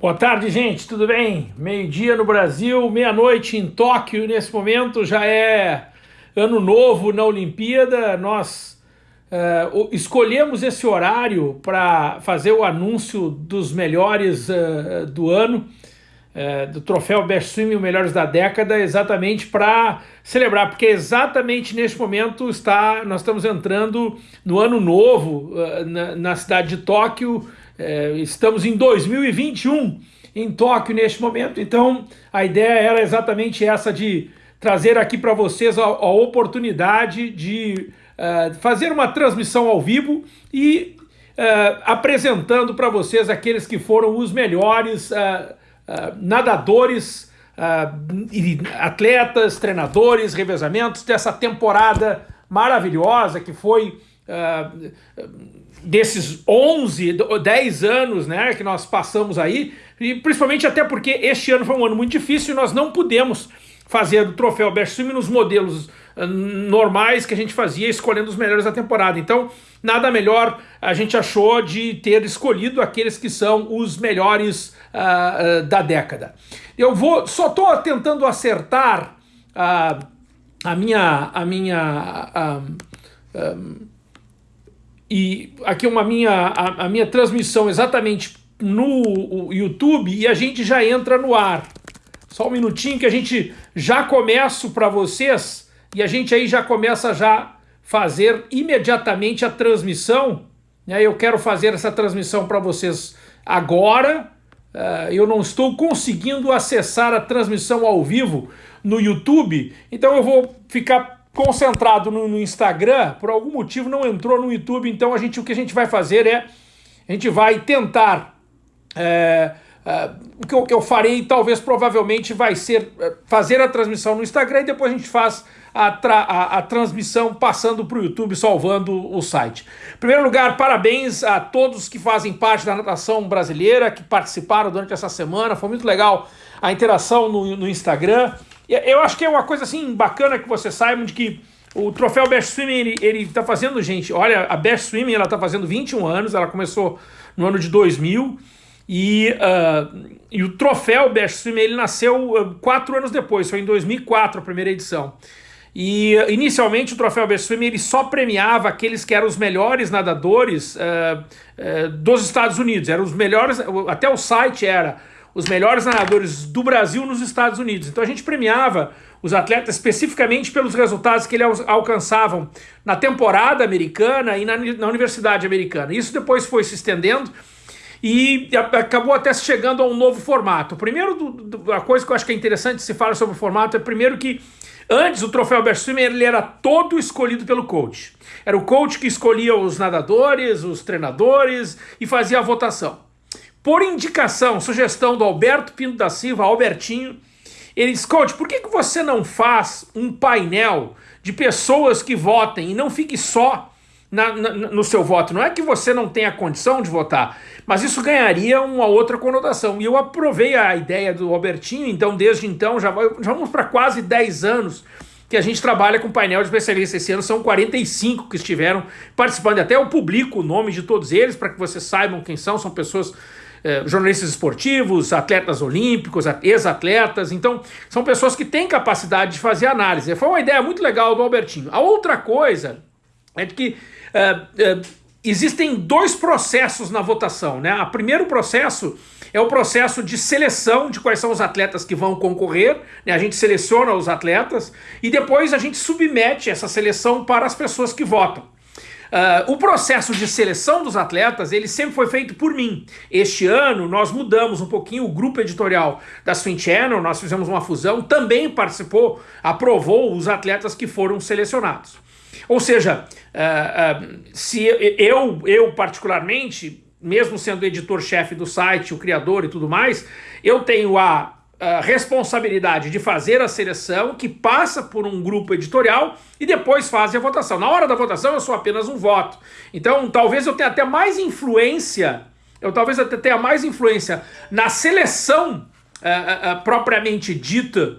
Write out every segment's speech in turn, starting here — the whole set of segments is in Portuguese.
Boa tarde, gente, tudo bem? Meio-dia no Brasil, meia-noite em Tóquio. Nesse momento já é ano novo na Olimpíada. Nós uh, escolhemos esse horário para fazer o anúncio dos melhores uh, do ano, uh, do troféu Best Swim, os melhores da década, exatamente para celebrar, porque exatamente neste momento está, nós estamos entrando no ano novo na, na cidade de Tóquio. É, estamos em 2021 em Tóquio neste momento, então a ideia era exatamente essa de trazer aqui para vocês a, a, oportunidade de uh, fazer uma transmissão ao vivo e uh, apresentando para vocês aqueles que foram os melhores uh, nadadores, atletas, treinadores, revezamentos dessa temporada maravilhosa que foi desses 11, 10 anos né, que nós passamos aí, e principalmente até porque este ano foi um ano muito difícil e nós não pudemos fazer o troféu Best Swim nos modelos uh, normais que a gente fazia, escolhendo os melhores da temporada. Então, nada melhor a gente achou de ter escolhido aqueles que são os melhores uh, da década. Eu vou, só estou tentando acertar a minha, a minha um, e aqui uma minha, a, a minha transmissão exatamente no YouTube e a gente já entra no ar. Só um minutinho que a gente já começo para vocês e a gente aí já começa já fazer imediatamente a transmissão. Né? Eu quero fazer essa transmissão para vocês agora. Uh, eu não estou conseguindo acessar a transmissão ao vivo no YouTube, então eu vou ficar concentrado no, no, Instagram, por algum motivo não entrou no YouTube, então a gente, o que a gente vai fazer é, a gente vai tentar, é, é, o que eu, que eu, farei talvez provavelmente vai ser é, fazer a transmissão no Instagram e depois a gente faz a, a, a transmissão passando para o YouTube, salvando o site. Em primeiro lugar, parabéns a todos que fazem parte da natação brasileira, que participaram durante essa semana, foi muito legal a interação no, no Instagram, eu acho que é uma coisa assim bacana que você saiba de que o troféu Best Swimming, ele, ele tá fazendo, gente, olha, a Best Swimming, ela tá fazendo 21 anos, ela começou no ano de 2000, e, uh, e o troféu Best Swimming, ele nasceu uh, quatro anos depois, foi em 2004 a primeira edição. E uh, inicialmente o troféu Best Swimming ele só premiava aqueles que eram os melhores nadadores dos Estados Unidos, eram os melhores, até o site era os melhores nadadores do Brasil nos Estados Unidos. Então a gente premiava os atletas especificamente pelos resultados que eles alcançavam na temporada americana e na, na universidade americana. Isso depois foi se estendendo e acabou até chegando a um novo formato. Primeiro, do, do, a coisa que eu acho que é interessante se falar sobre o formato é primeiro que antes o troféu Best Swimmer ele era todo escolhido pelo coach. Era o coach que escolhia os nadadores, os treinadores e fazia a votação. Por indicação, sugestão do Alberto Pinto da Silva, Albertinho, ele diz, coach, por que, que você não faz um painel de pessoas que votem e não fique só na, na, no seu voto? Não é que você não tenha condição de votar, mas isso ganharia uma outra conotação. E eu aprovei a ideia do Albertinho, então desde então, já, já vamos para quase 10 anos que a gente trabalha com painel de especialistas. Esse ano são 45 que estiveram participando. Até eu publico o nome de todos eles para que vocês saibam quem são. São pessoas eh, jornalistas esportivos, atletas olímpicos, ex-atletas. Então, são pessoas que têm capacidade de fazer análise. Foi uma ideia muito legal do Albertinho. A outra coisa é de que eh, eh, existem dois processos na votação. Né? O primeiro processo é o processo de seleção de quais são os atletas que vão concorrer, né? a gente seleciona os atletas e depois a gente submete essa seleção para as pessoas que votam. Uh, o processo de seleção dos atletas, ele sempre foi feito por mim. Este ano nós mudamos um pouquinho o grupo editorial da Swing Channel, nós fizemos uma fusão, também participou, aprovou os atletas que foram selecionados. Ou seja, uh, uh, se eu, eu particularmente, mesmo sendo editor-chefe do site, o criador e tudo mais, eu tenho a responsabilidade de fazer a seleção, que passa por um grupo editorial e depois faz a votação. Na hora da votação eu sou apenas um voto. Então talvez eu tenha até mais influência, eu talvez até tenha mais influência na seleção uh, uh, propriamente dita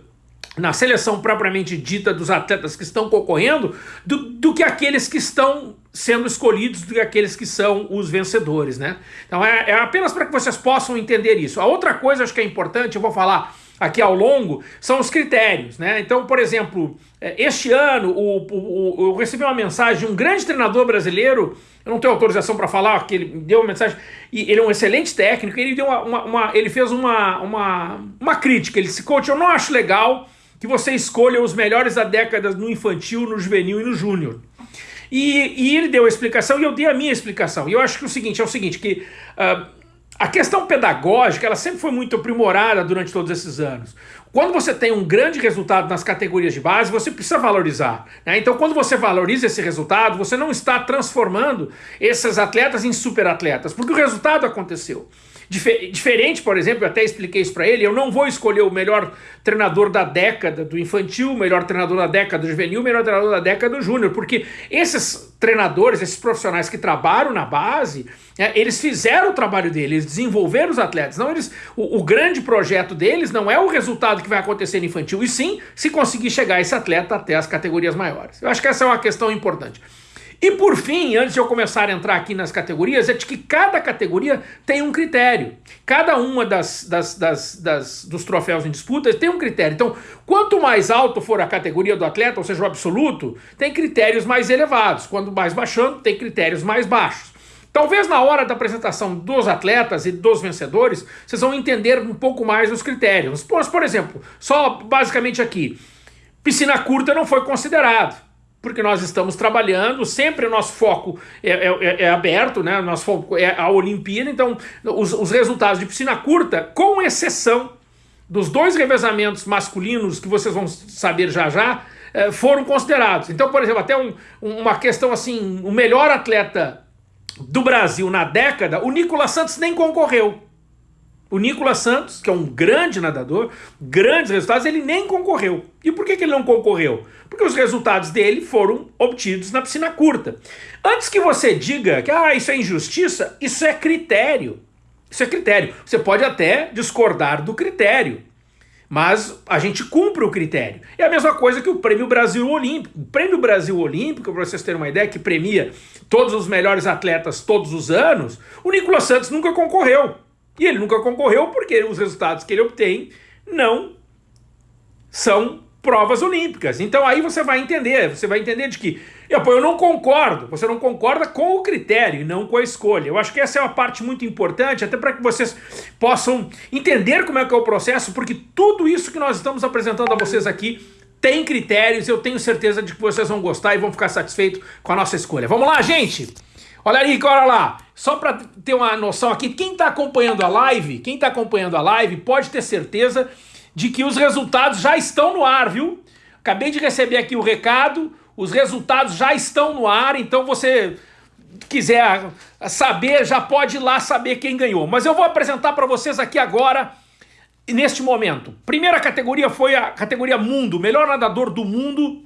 na seleção propriamente dita dos atletas que estão concorrendo do, do que aqueles que estão sendo escolhidos do que aqueles que são os vencedores, né? Então é, é apenas para que vocês possam entender isso. A outra coisa acho que é importante, eu vou falar aqui ao longo, são os critérios, né? Então, por exemplo, é, este ano o, o, o, eu recebi uma mensagem de um grande treinador brasileiro, eu não tenho autorização para falar, que ele deu uma mensagem, e ele é um excelente técnico, ele deu uma, uma, uma ele fez uma, uma, uma crítica, ele disse, coach, eu não acho legal que você escolha os melhores da década no infantil, no juvenil e no júnior. E, e, ele deu a explicação e eu dei a minha explicação. E eu acho que o seguinte, é o seguinte, que uh, a questão pedagógica, ela sempre foi muito aprimorada durante todos esses anos. Quando você tem um grande resultado nas categorias de base, você precisa valorizar. Né? Então, quando você valoriza esse resultado, você não está transformando esses atletas em superatletas, porque o resultado aconteceu. Difer diferente, por exemplo, eu até expliquei isso para ele, eu não vou escolher o melhor treinador da década do infantil, o melhor treinador da década do juvenil, o melhor treinador da década do júnior, porque esses treinadores, esses profissionais que trabalham na base, é, eles fizeram o trabalho deles, eles desenvolveram os atletas. Não, eles, o, o, grande projeto deles não é o resultado que vai acontecer no infantil, e sim se conseguir chegar esse atleta até as categorias maiores. Eu acho que essa é uma questão importante. E por fim, antes de eu começar a entrar aqui nas categorias, é de que cada categoria tem um critério. Cada uma das, das, das, das, dos troféus em disputa tem um critério. Então, quanto mais alto for a categoria do atleta, ou seja, o absoluto, tem critérios mais elevados. Quando mais baixando, tem critérios mais baixos. Talvez na hora da apresentação dos atletas e dos vencedores, vocês vão entender um pouco mais os critérios. Por exemplo, só basicamente aqui, piscina curta não foi considerado porque nós estamos trabalhando, sempre o nosso foco é, é, é, é aberto, né? o nosso foco é a Olimpíada, então os, os resultados de piscina curta, com exceção dos dois revezamentos masculinos que vocês vão saber já já, é, foram considerados. Então, por exemplo, até um, uma questão assim, o melhor atleta do Brasil na década, o Nicolas Santos nem concorreu. O Nicolas Santos, que é um grande nadador, grandes resultados, ele nem concorreu. E por que, que ele não concorreu? Porque os resultados dele foram obtidos na piscina curta. Antes que você diga que ah, isso é injustiça, isso é critério. Isso é critério. Você pode até discordar do critério, mas a gente cumpre o critério. É a mesma coisa que o Prêmio Brasil Olímpico. O Prêmio Brasil Olímpico, para vocês terem uma ideia, que premia todos os melhores atletas todos os anos, o Nicolas Santos nunca concorreu. E ele nunca concorreu porque os resultados que ele obtém não são provas olímpicas. Então aí você vai entender, você vai entender de que eu, eu não concordo, você não concorda com o critério e não com a escolha. Eu acho que essa é uma parte muito importante, até para que vocês possam entender como é que é o processo, porque tudo isso que nós estamos apresentando a vocês aqui tem critérios, eu tenho certeza de que vocês vão gostar e vão ficar satisfeitos com a nossa escolha. Vamos lá, gente! Olha aí, olha lá. Só para ter uma noção aqui, quem está acompanhando a live, quem está acompanhando a live, pode ter certeza de que os resultados já estão no ar, viu? Acabei de receber aqui o recado, os resultados já estão no ar, então você quiser saber, já pode ir lá saber quem ganhou. Mas eu vou apresentar para vocês aqui agora, neste momento. Primeira categoria foi a categoria mundo, melhor nadador do mundo,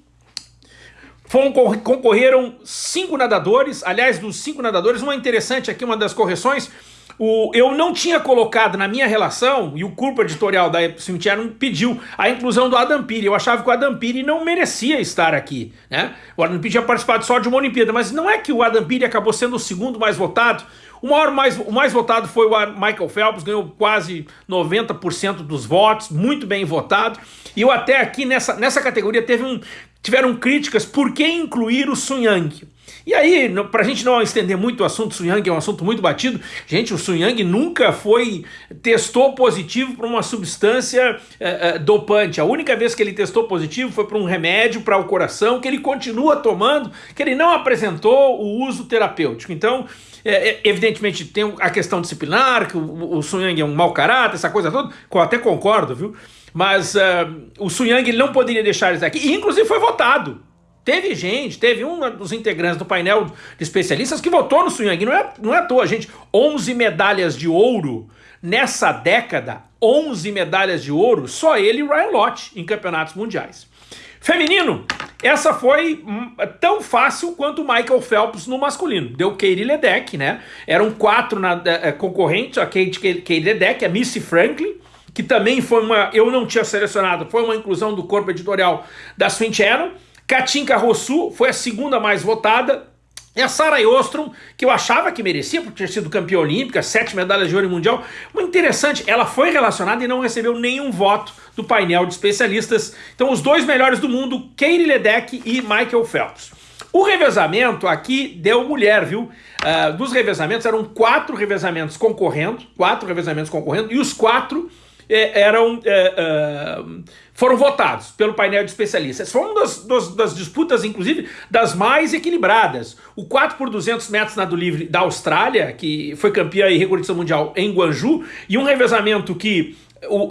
concorreram cinco nadadores, aliás, dos cinco nadadores, uma interessante aqui, uma das correções, o, eu não tinha colocado na minha relação, e o corpo editorial da Cemitério pediu a inclusão do Adam Piri. Eu achava que o Adam Piri não merecia estar aqui. Né? O Adam Piri tinha participado só de uma Olimpíada, mas não é que o Adam Piri acabou sendo o segundo mais votado. O, maior mais, o mais votado foi o Michael Phelps, ganhou quase 90% dos votos, muito bem votado. E eu até aqui nessa, nessa categoria teve um, tiveram críticas por que incluir o Sun Yang. E aí, para a gente não estender muito o assunto Sun Yang, é um assunto muito batido, gente, o Sun Yang nunca foi, testou positivo para uma substância é, é, dopante. A única vez que ele testou positivo foi para um remédio para o coração, que ele continua tomando, que ele não apresentou o uso terapêutico. Então, é, evidentemente, tem a questão disciplinar, que o, o Sun Yang é um mau caráter, essa coisa toda, eu até concordo, viu? Mas uh, o Sun Yang ele não poderia deixar isso aqui, e inclusive foi votado. Teve gente, teve um dos integrantes do painel de especialistas que votou no Sun Yang. Não é, não é à toa, gente. 11 medalhas de ouro nessa década. 11 medalhas de ouro, só ele e Ryan Lott em campeonatos mundiais. Feminino, essa foi hum, tão fácil quanto o Michael Phelps no masculino. Deu Katie Ledeck, né? Eram quatro na, uh, concorrentes, a Kate, Kate Ledeck, a Missy Franklin, que também foi uma, eu não tinha selecionado, foi uma inclusão do corpo editorial da Swim Channel. Katinka Rossu foi a segunda mais votada, e a Sarah Ostrom, que eu achava que merecia, por ter sido campeã olímpica, sete medalhas de ouro mundial. Muito interessante, ela foi relacionada e não recebeu nenhum voto do painel de especialistas. Então os dois melhores do mundo, Katie Ledeck e Michael Phelps. O revezamento aqui deu mulher, viu? Uh, dos revezamentos, eram quatro revezamentos concorrendo, quatro revezamentos concorrendo, e os quatro eram... Eh, uh, foram votados pelo painel de especialistas. Foi uma das, das, das, disputas, inclusive, das mais equilibradas. O 4 por 200 metros nado livre da Austrália, que foi campeã e recordista mundial em Guangzhou, e um revezamento que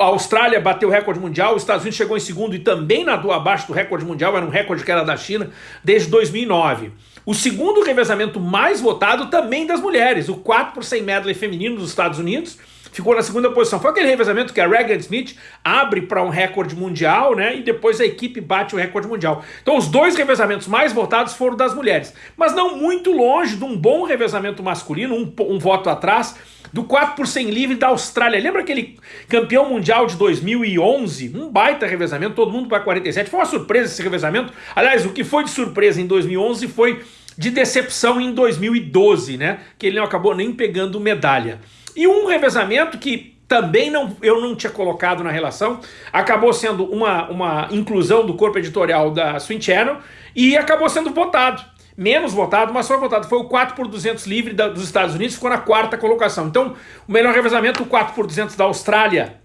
a Austrália bateu o recorde mundial, os Estados Unidos chegou em segundo e também nadou abaixo do recorde mundial, era um recorde que era da China desde 2009. O segundo revezamento mais votado também das mulheres, o 4 por 100 medley feminino dos Estados Unidos, ficou na segunda posição. Foi aquele revezamento que a Regan Smith abre para um recorde mundial, né? E depois a equipe bate o recorde mundial. Então os dois revezamentos mais votados foram das mulheres, mas não muito longe de um bom revezamento masculino, um, um voto atrás, do 4 por 100 livre da Austrália. Lembra aquele campeão mundial de 2011? Um baita revezamento, todo mundo para 47. Foi uma surpresa esse revezamento. Aliás, o que foi de surpresa em 2011 foi de decepção em 2012, né? Que ele não acabou nem pegando medalha. E um revezamento que também não, eu não tinha colocado na relação, acabou sendo uma, uma inclusão do corpo editorial da Swing Channel e acabou sendo votado menos votado, mas foi votado. Foi o 4 por 200 livre da, dos Estados Unidos, ficou na quarta colocação. Então, o melhor revezamento, o 4 por 200 da Austrália,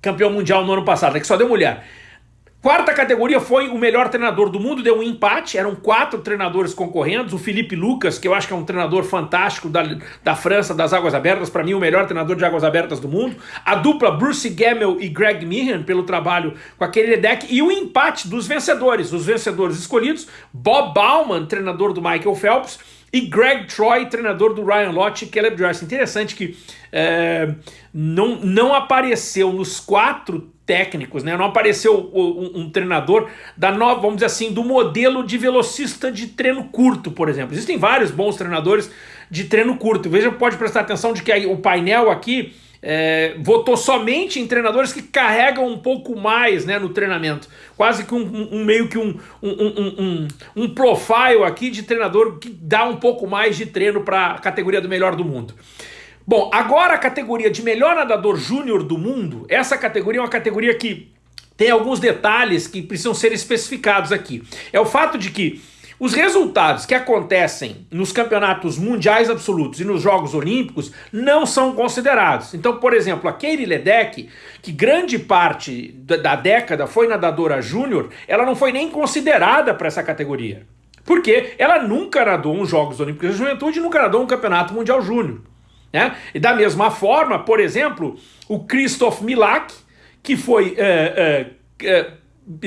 campeão mundial no ano passado, é que só deu mulher. Quarta categoria foi o melhor treinador do mundo, deu um empate, eram quatro treinadores concorrendo, o Felipe Lucas, que eu acho que é um treinador fantástico da, da França, das Águas Abertas, para mim o melhor treinador de Águas Abertas do mundo, a dupla Bruce Gamel e Greg Meehan, pelo trabalho com aquele deck, e o empate dos vencedores, os vencedores escolhidos, Bob Bauman, treinador do Michael Phelps, e Greg Troy, treinador do Ryan Lott e Caleb Joyce. Interessante que é, não, não apareceu nos quatro técnicos, né? Não apareceu um, um, treinador da nova, vamos dizer assim, do modelo de velocista de treino curto, por exemplo. Existem vários bons treinadores de treino curto. Veja, pode prestar atenção de que o painel aqui é, votou somente em treinadores que carregam um pouco mais né, no treinamento. Quase que um, um meio que um, um, um, profile aqui de treinador que dá um pouco mais de treino para a categoria do melhor do mundo. Bom, agora a categoria de melhor nadador júnior do mundo, essa categoria é uma categoria que tem alguns detalhes que precisam ser especificados aqui. É o fato de que os resultados que acontecem nos campeonatos mundiais absolutos e nos Jogos Olímpicos não são considerados. Então, por exemplo, a Katie Ledeck, que grande parte da década foi nadadora júnior, ela não foi nem considerada para essa categoria. Porque ela nunca nadou uns Jogos Olímpicos de Juventude e nunca nadou um Campeonato Mundial Júnior. Né? E da mesma forma, por exemplo, o Christoph Milak, que foi é, é, é,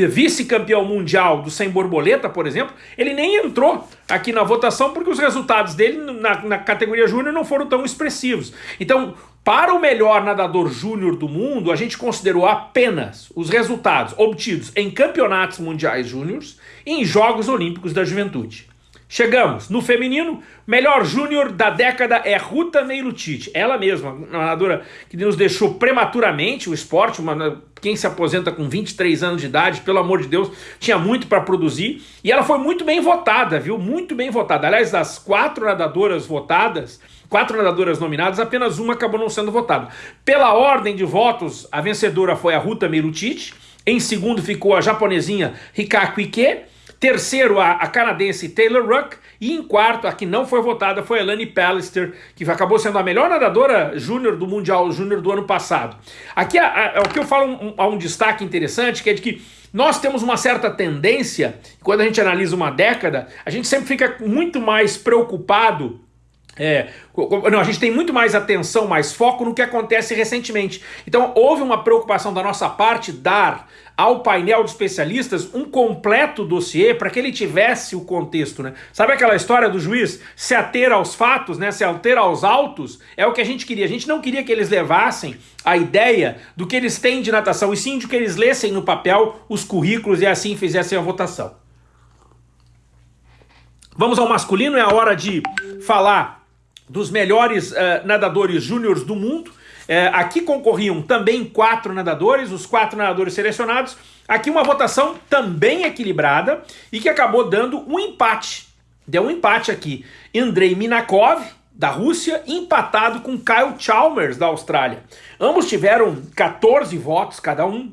vice-campeão mundial do sem borboleta, por exemplo, ele nem entrou aqui na votação porque os resultados dele na, na categoria júnior não foram tão expressivos. Então, para o melhor nadador júnior do mundo, a gente considerou apenas os resultados obtidos em campeonatos mundiais júniores e em Jogos Olímpicos da Juventude. Chegamos no feminino, melhor júnior da década é Ruta Meilutite, ela mesma, uma nadadora que nos deixou prematuramente o esporte, uma, quem se aposenta com 23 anos de idade, pelo amor de Deus, tinha muito para produzir, e ela foi muito bem votada, viu? Muito bem votada. Aliás, das quatro nadadoras votadas, quatro nadadoras nominadas, apenas uma acabou não sendo votada. Pela ordem de votos, a vencedora foi a Ruta Meilutite, em segundo ficou a japonesinha Hikaku Ike, Terceiro, a, a, canadense Taylor Ruck. E em quarto, a que não foi votada foi a Elane Pallister, que acabou sendo a melhor nadadora júnior do Mundial Júnior do ano passado. Aqui a, o que eu falo um, um, um destaque interessante, que é de que nós temos uma certa tendência, quando a gente analisa uma década, a gente sempre fica muito mais preocupado é, não, a gente tem muito mais atenção, mais foco no que acontece recentemente. Então houve uma preocupação da nossa parte dar ao painel de especialistas um completo dossiê para que ele tivesse o contexto, né? Sabe aquela história do juiz se ater aos fatos, né? Se ater aos autos? É o que a gente queria. A gente não queria que eles levassem a ideia do que eles têm de natação, e sim de que eles lessem no papel os currículos e assim fizessem a votação. Vamos ao masculino, é a hora de falar dos melhores uh, nadadores júniores do mundo. É, aqui concorriam também quatro nadadores, os quatro nadadores selecionados. Aqui uma votação também equilibrada e que acabou dando um empate. Deu um empate aqui. Andrei Minakov, da Rússia, empatado com Kyle Chalmers, da Austrália. Ambos tiveram 14 votos cada um.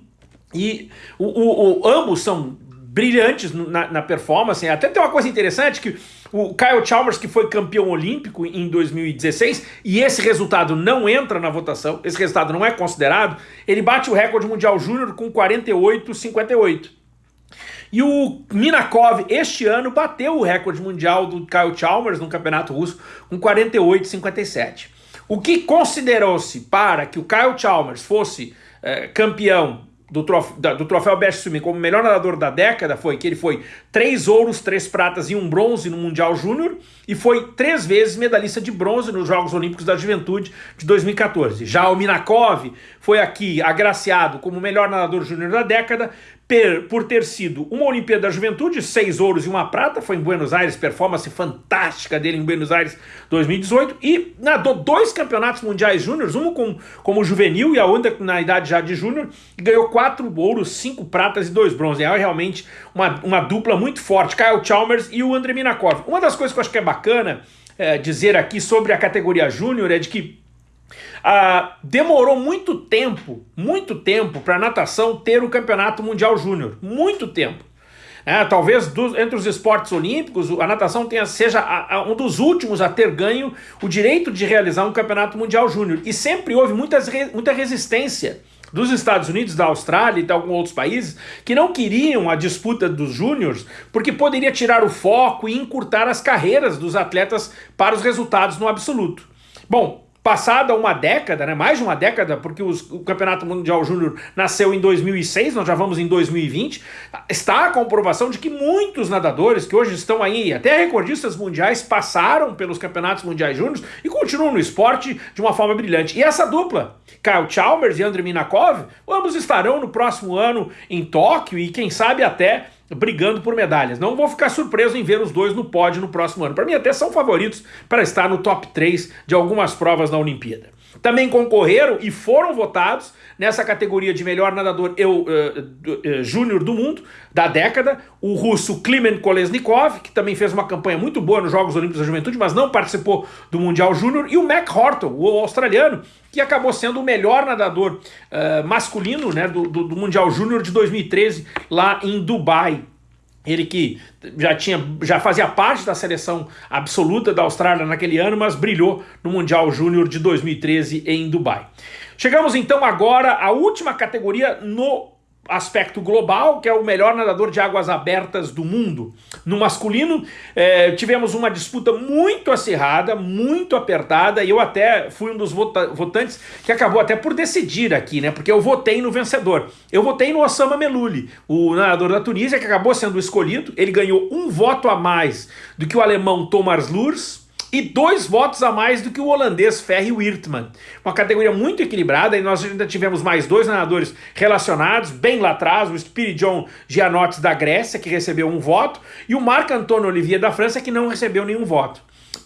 E o, o, o ambos são brilhantes na, na, performance. Até tem uma coisa interessante que o Kyle Chalmers, que foi campeão olímpico em 2016, e esse resultado não entra na votação, esse resultado não é considerado, ele bate o recorde mundial júnior com 48,58. E o Minakov, este ano, bateu o recorde mundial do Kyle Chalmers no Campeonato Russo com 48,57. O que considerou-se para que o Kyle Chalmers fosse é, campeão do, trof, da, do troféu Best Swimming como melhor nadador da década foi que ele foi três ouros, três pratas e um bronze no Mundial Júnior e foi três vezes medalhista de bronze nos Jogos Olímpicos da Juventude de 2014. Já o Minakov foi aqui agraciado como melhor nadador júnior da década per, por ter sido uma Olimpíada da Juventude, seis ouros e uma prata, foi em Buenos Aires, performance fantástica dele em Buenos Aires 2018, e nadou dois campeonatos mundiais júniores, um com, como juvenil e a outra na idade já de júnior, e ganhou quatro ouros, cinco pratas e dois bronzes. É realmente uma, uma dupla muito forte, Kyle Chalmers e o Andrei Minakov. Uma das coisas que eu acho que é bacana é, dizer aqui sobre a categoria júnior é de que ah, demorou muito tempo, muito tempo para a natação ter o campeonato mundial júnior, muito tempo. É, talvez do, entre os esportes olímpicos, a natação tenha, seja a, a, um dos últimos a ter ganho o direito de realizar um campeonato mundial júnior. E sempre houve muitas, muita resistência dos Estados Unidos, da Austrália e de alguns outros países que não queriam a disputa dos júniores porque poderia tirar o foco e encurtar as carreiras dos atletas para os resultados no absoluto. Bom, passada uma década, né, mais de uma década, porque os, o Campeonato Mundial Júnior nasceu em 2006, nós já vamos em 2020, está a comprovação de que muitos nadadores que hoje estão aí, até recordistas mundiais, passaram pelos Campeonatos Mundiais Júnior e continuam no esporte de uma forma brilhante. E essa dupla, Kyle Chalmers e Andrei Minakov, ambos estarão no próximo ano em Tóquio e quem sabe até brigando por medalhas. Não vou ficar surpreso em ver os dois no pódio no próximo ano. Para mim até são favoritos para estar no top 3 de algumas provas na Olimpíada. Também concorreram e foram votados nessa categoria de melhor nadador eu, uh, uh, júnior do mundo, da década, o russo Klimen Kolesnikov, que também fez uma campanha muito boa nos Jogos Olímpicos da Juventude, mas não participou do Mundial Júnior, e o Mac Horton, o australiano, que acabou sendo o melhor nadador uh, masculino né, do, do, do Mundial Júnior de 2013 lá em Dubai. Ele que já, tinha, já fazia parte da seleção absoluta da Austrália naquele ano, mas brilhou no Mundial Júnior de 2013 em Dubai. Chegamos então agora à última categoria no aspecto global, que é o melhor nadador de águas abertas do mundo. No masculino, é, tivemos uma disputa muito acirrada, muito apertada, e eu até fui um dos vota votantes que acabou até por decidir aqui, né? Porque eu votei no vencedor. Eu votei no Osama Melouli, o nadador da Tunísia, que acabou sendo escolhido. Ele ganhou um voto a mais do que o alemão Thomas Lurs, e dois votos a mais do que o holandês Ferry Wirtman. Uma categoria muito equilibrada e nós ainda tivemos mais dois nadadores relacionados, bem lá atrás, o Spiridon Gianotti da Grécia, que recebeu um voto, e o Marc Antoine Olivier da França, que não recebeu nenhum voto.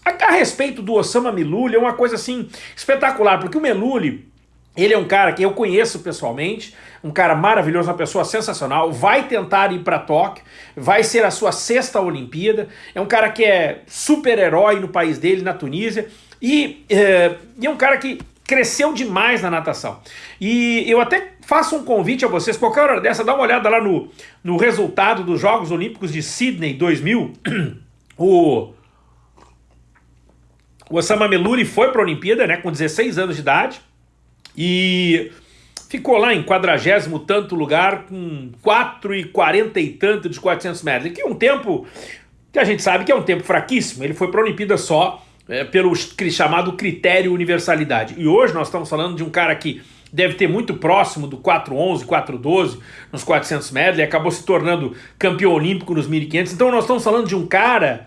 A, a respeito do Osama Miluli, é uma coisa assim espetacular, porque o Meluli ele é um cara que eu conheço pessoalmente, um cara maravilhoso, uma pessoa sensacional, vai tentar ir para Tóquio, vai ser a sua sexta Olimpíada, é um cara que é super-herói no país dele, na Tunísia, e é, é um cara que cresceu demais na natação. E eu até faço um convite a vocês, qualquer hora dessa, dá uma olhada lá no, no resultado dos Jogos Olímpicos de Sydney 2000, o... O Osama Meluri foi para a Olimpíada, né, com 16 anos de idade, e ficou lá em quadragésimo tanto lugar, com 4 e 40 e tanto de 400 metros, que é um tempo que a gente sabe que é um tempo fraquíssimo. Ele foi para a Olimpíada só é, pelo chamado critério universalidade. E hoje nós estamos falando de um cara que deve ter muito próximo do 411, 412 nos 400 metros, e acabou se tornando campeão olímpico nos 1500. Então nós estamos falando de um cara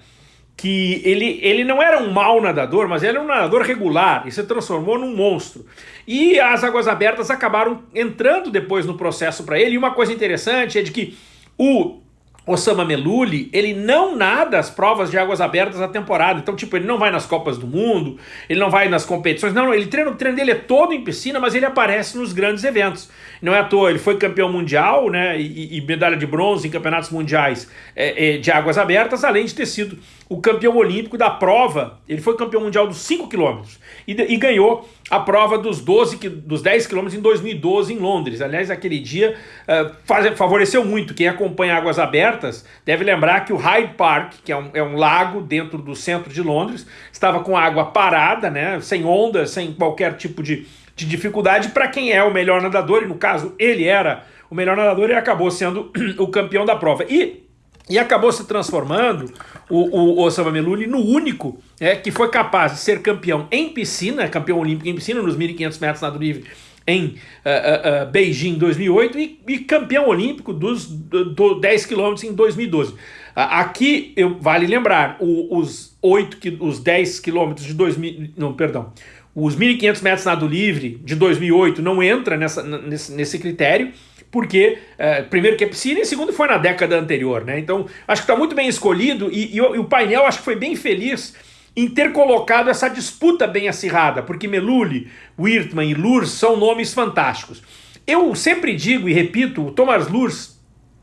que ele, ele não era um mau nadador, mas ele era um nadador regular e se transformou num monstro. E as águas abertas acabaram entrando depois no processo para ele. E uma coisa interessante é de que o Osama Meluli, ele não nada as provas de águas abertas na temporada. Então, tipo, ele não vai nas Copas do Mundo, ele não vai nas competições. Não, ele treina, o treino dele é todo em piscina, mas ele aparece nos grandes eventos. Não é à toa, ele foi campeão mundial, né? E, e medalha de bronze em campeonatos mundiais é, é, de águas abertas, além de ter sido o campeão olímpico da prova. Ele foi campeão mundial dos 5 quilômetros e, e, ganhou a prova dos 12, dos 10 quilômetros em 2012 em Londres. Aliás, aquele dia uh, faz, favoreceu muito. Quem acompanha águas abertas deve lembrar que o Hyde Park, que é um, é um lago dentro do centro de Londres, estava com água parada, né? Sem ondas, sem qualquer tipo de, de dificuldade para quem é o melhor nadador, e no caso ele era o melhor nadador e acabou sendo o campeão da prova. E e acabou se transformando o, o, Osama Meluli no único é, que foi capaz de ser campeão em piscina, campeão olímpico em piscina, nos 1.500 metros nado livre em uh, uh, Beijing 2008 e, e, campeão olímpico dos do, do 10 quilômetros em 2012. aqui eu, vale lembrar, o, os 8, os 10 quilômetros de 2000, não, perdão, os 1.500 metros nado livre de 2008 não entra nessa, nesse, nesse critério, porque, é, primeiro que é piscina e segundo foi na década anterior, né? Então, acho que está muito bem escolhido e, e, e, o painel acho que foi bem feliz em ter colocado essa disputa bem acirrada, porque Meluli, Wirtman e Lurs são nomes fantásticos. Eu sempre digo e repito, o Thomas Lurs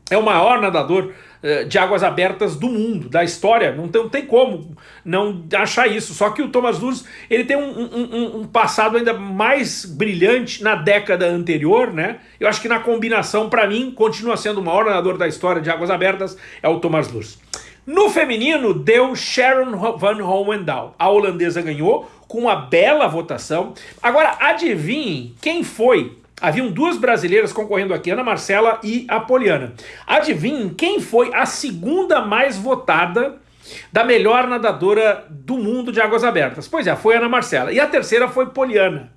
é o maior nadador de águas abertas do mundo, da história. Não tem, não tem como não achar isso. Só que o Thomas Luz ele tem um, um, um, passado ainda mais brilhante na década anterior, né? Eu acho que na combinação, para mim, continua sendo o maior nadador da história de águas abertas, é o Thomas Luz. No feminino, deu Sharon Van Hohendahl. A holandesa ganhou com uma bela votação. Agora, adivinhe quem foi Haviam duas brasileiras concorrendo aqui, Ana Marcela e a Poliana. Adivinhem quem foi a segunda mais votada da melhor nadadora do mundo de águas abertas? Pois é, foi Ana Marcela. E a terceira foi Poliana.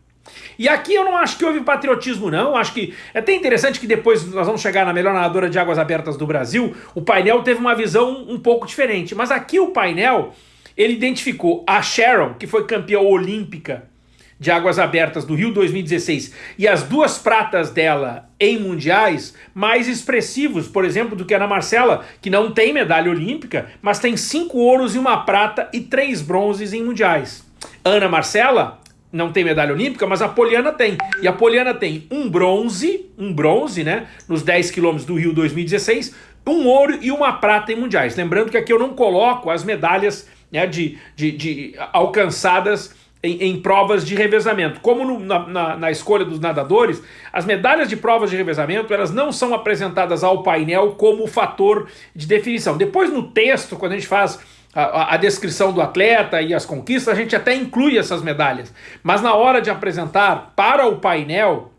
E aqui eu não acho que houve patriotismo não, acho que é até interessante que depois nós vamos chegar na melhor nadadora de águas abertas do Brasil, o painel teve uma visão um pouco diferente, mas aqui o painel, ele identificou a Sharon, que foi campeã olímpica de águas abertas do Rio 2016 e as duas pratas dela em mundiais mais expressivos, por exemplo, do que a Ana Marcela, que não tem medalha olímpica, mas tem cinco ouros e uma prata e três bronzes em mundiais. Ana Marcela não tem medalha olímpica, mas a Poliana tem. E a Poliana tem um bronze, um bronze, né, nos 10 quilômetros do Rio 2016, um ouro e uma prata em mundiais. Lembrando que aqui eu não coloco as medalhas né, de, de, de alcançadas em, em, provas de revezamento. Como no, na, na, na, escolha dos nadadores, as medalhas de provas de revezamento elas não são apresentadas ao painel como fator de definição. Depois no texto, quando a gente faz a, a, descrição do atleta e as conquistas, a gente até inclui essas medalhas. Mas na hora de apresentar para o painel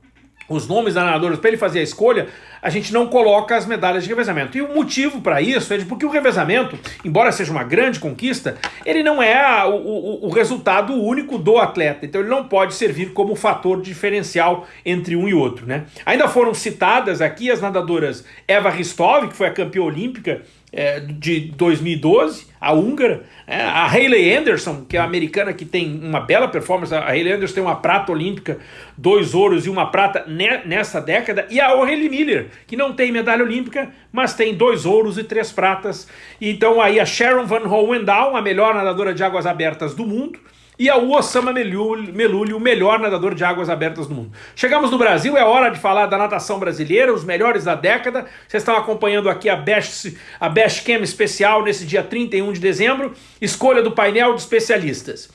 os nomes da nadadores para ele fazer a escolha, a gente não coloca as medalhas de revezamento. E o motivo para isso é de porque o revezamento, embora seja uma grande conquista, ele não é o, o, o, resultado único do atleta. Então ele não pode servir como fator diferencial entre um e outro. Né? Ainda foram citadas aqui as nadadoras Eva Ristov, que foi a campeã olímpica é, de 2012, a húngara, é, a Hayley Anderson, que é a americana que tem uma bela performance, a Hayley Anderson tem uma prata olímpica, dois ouros e uma prata ne nessa década, e a O'Reilly Miller, que não tem medalha olímpica, mas tem dois ouros e três pratas. Então aí a Sharon Van Hohendahl, a melhor nadadora de águas abertas do mundo, e a Osama Meluli, o melhor nadador de águas abertas do mundo. Chegamos no Brasil, é hora de falar da natação brasileira, os melhores da década. Vocês estão acompanhando aqui a Best, a Best Cam especial nesse dia 31 de dezembro, escolha do painel de especialistas.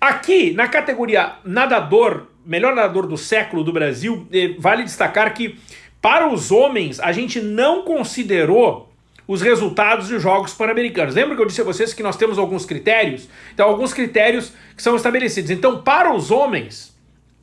Aqui, na categoria nadador, melhor nadador do século do Brasil, eh, vale destacar que para os homens a gente não considerou os resultados dos Jogos Pan-Americanos. Lembra que eu disse a vocês que nós temos alguns critérios? Então, alguns critérios que são estabelecidos. Então, para os homens,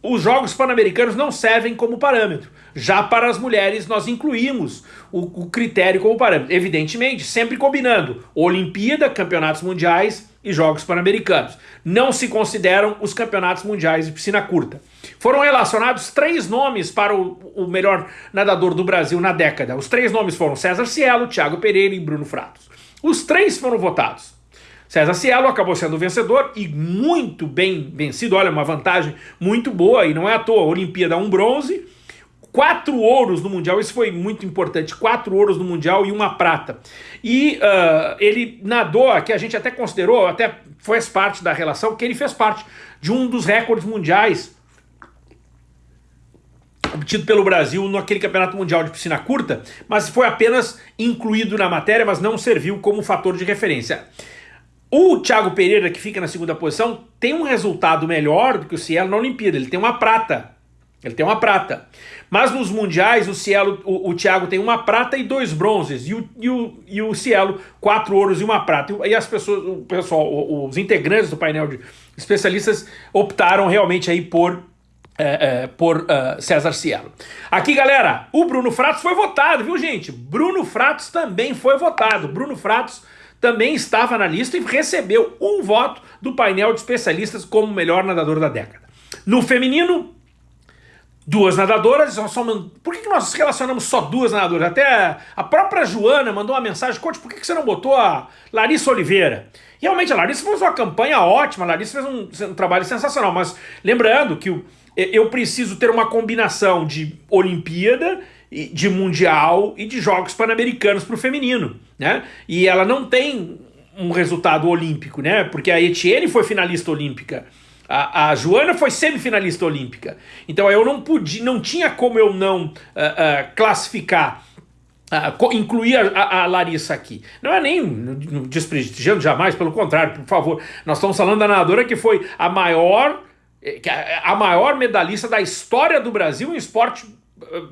os Jogos Pan-Americanos não servem como parâmetro. Já para as mulheres, nós incluímos o, o critério como parâmetro. Evidentemente, sempre combinando Olimpíada, Campeonatos Mundiais e Jogos Pan-Americanos. Não se consideram os Campeonatos Mundiais de Piscina Curta. Foram relacionados três nomes para o, o, melhor nadador do Brasil na década. Os três nomes foram César Cielo, Thiago Pereira e Bruno Fratos. Os três foram votados. César Cielo acabou sendo vencedor e muito bem vencido. Olha, uma vantagem muito boa e não é à toa. Olimpíada um bronze, quatro ouros no Mundial, isso foi muito importante, quatro ouros no Mundial e uma prata. E uh, ele nadou, que a gente até considerou, até fez parte da relação, que ele fez parte de um dos recordes mundiais obtido pelo Brasil naquele campeonato mundial de piscina curta, mas foi apenas incluído na matéria, mas não serviu como fator de referência. O Thiago Pereira, que fica na segunda posição, tem um resultado melhor do que o Cielo na Olimpíada, ele tem uma prata. Ele tem uma prata. Mas nos mundiais, o Cielo, o, o Thiago tem uma prata e dois bronzes. E o, e o, e o Cielo, quatro ouros e uma prata. E as pessoas, o pessoal, os integrantes do painel de especialistas optaram realmente aí por é, é, por uh, César Cielo. Aqui, galera, o Bruno Fratos foi votado, viu, gente? Bruno Fratos também foi votado. Bruno Fratos também estava na lista e recebeu um voto do painel de especialistas como melhor nadador da década. No feminino, duas nadadoras, por que, nós relacionamos só duas nadadoras? Até a própria Joana mandou uma mensagem, Coach, por que, você não botou a Larissa Oliveira? Realmente, a Larissa fez uma campanha ótima, a Larissa fez um, um trabalho sensacional, mas lembrando que eu preciso ter uma combinação de Olimpíada de Mundial e de Jogos Pan-Americanos para o feminino, né? E ela não tem um resultado olímpico, né? Porque a Etienne foi finalista olímpica, a, a Joana foi semifinalista olímpica. Então eu não podia, não tinha como eu não uh, uh, classificar Uh, incluir a, a, Larissa aqui. Não é nem desprestigiando jamais, pelo contrário, por favor. Nós estamos falando da nadadora que foi a maior, eh, a maior medalhista da história do Brasil em esporte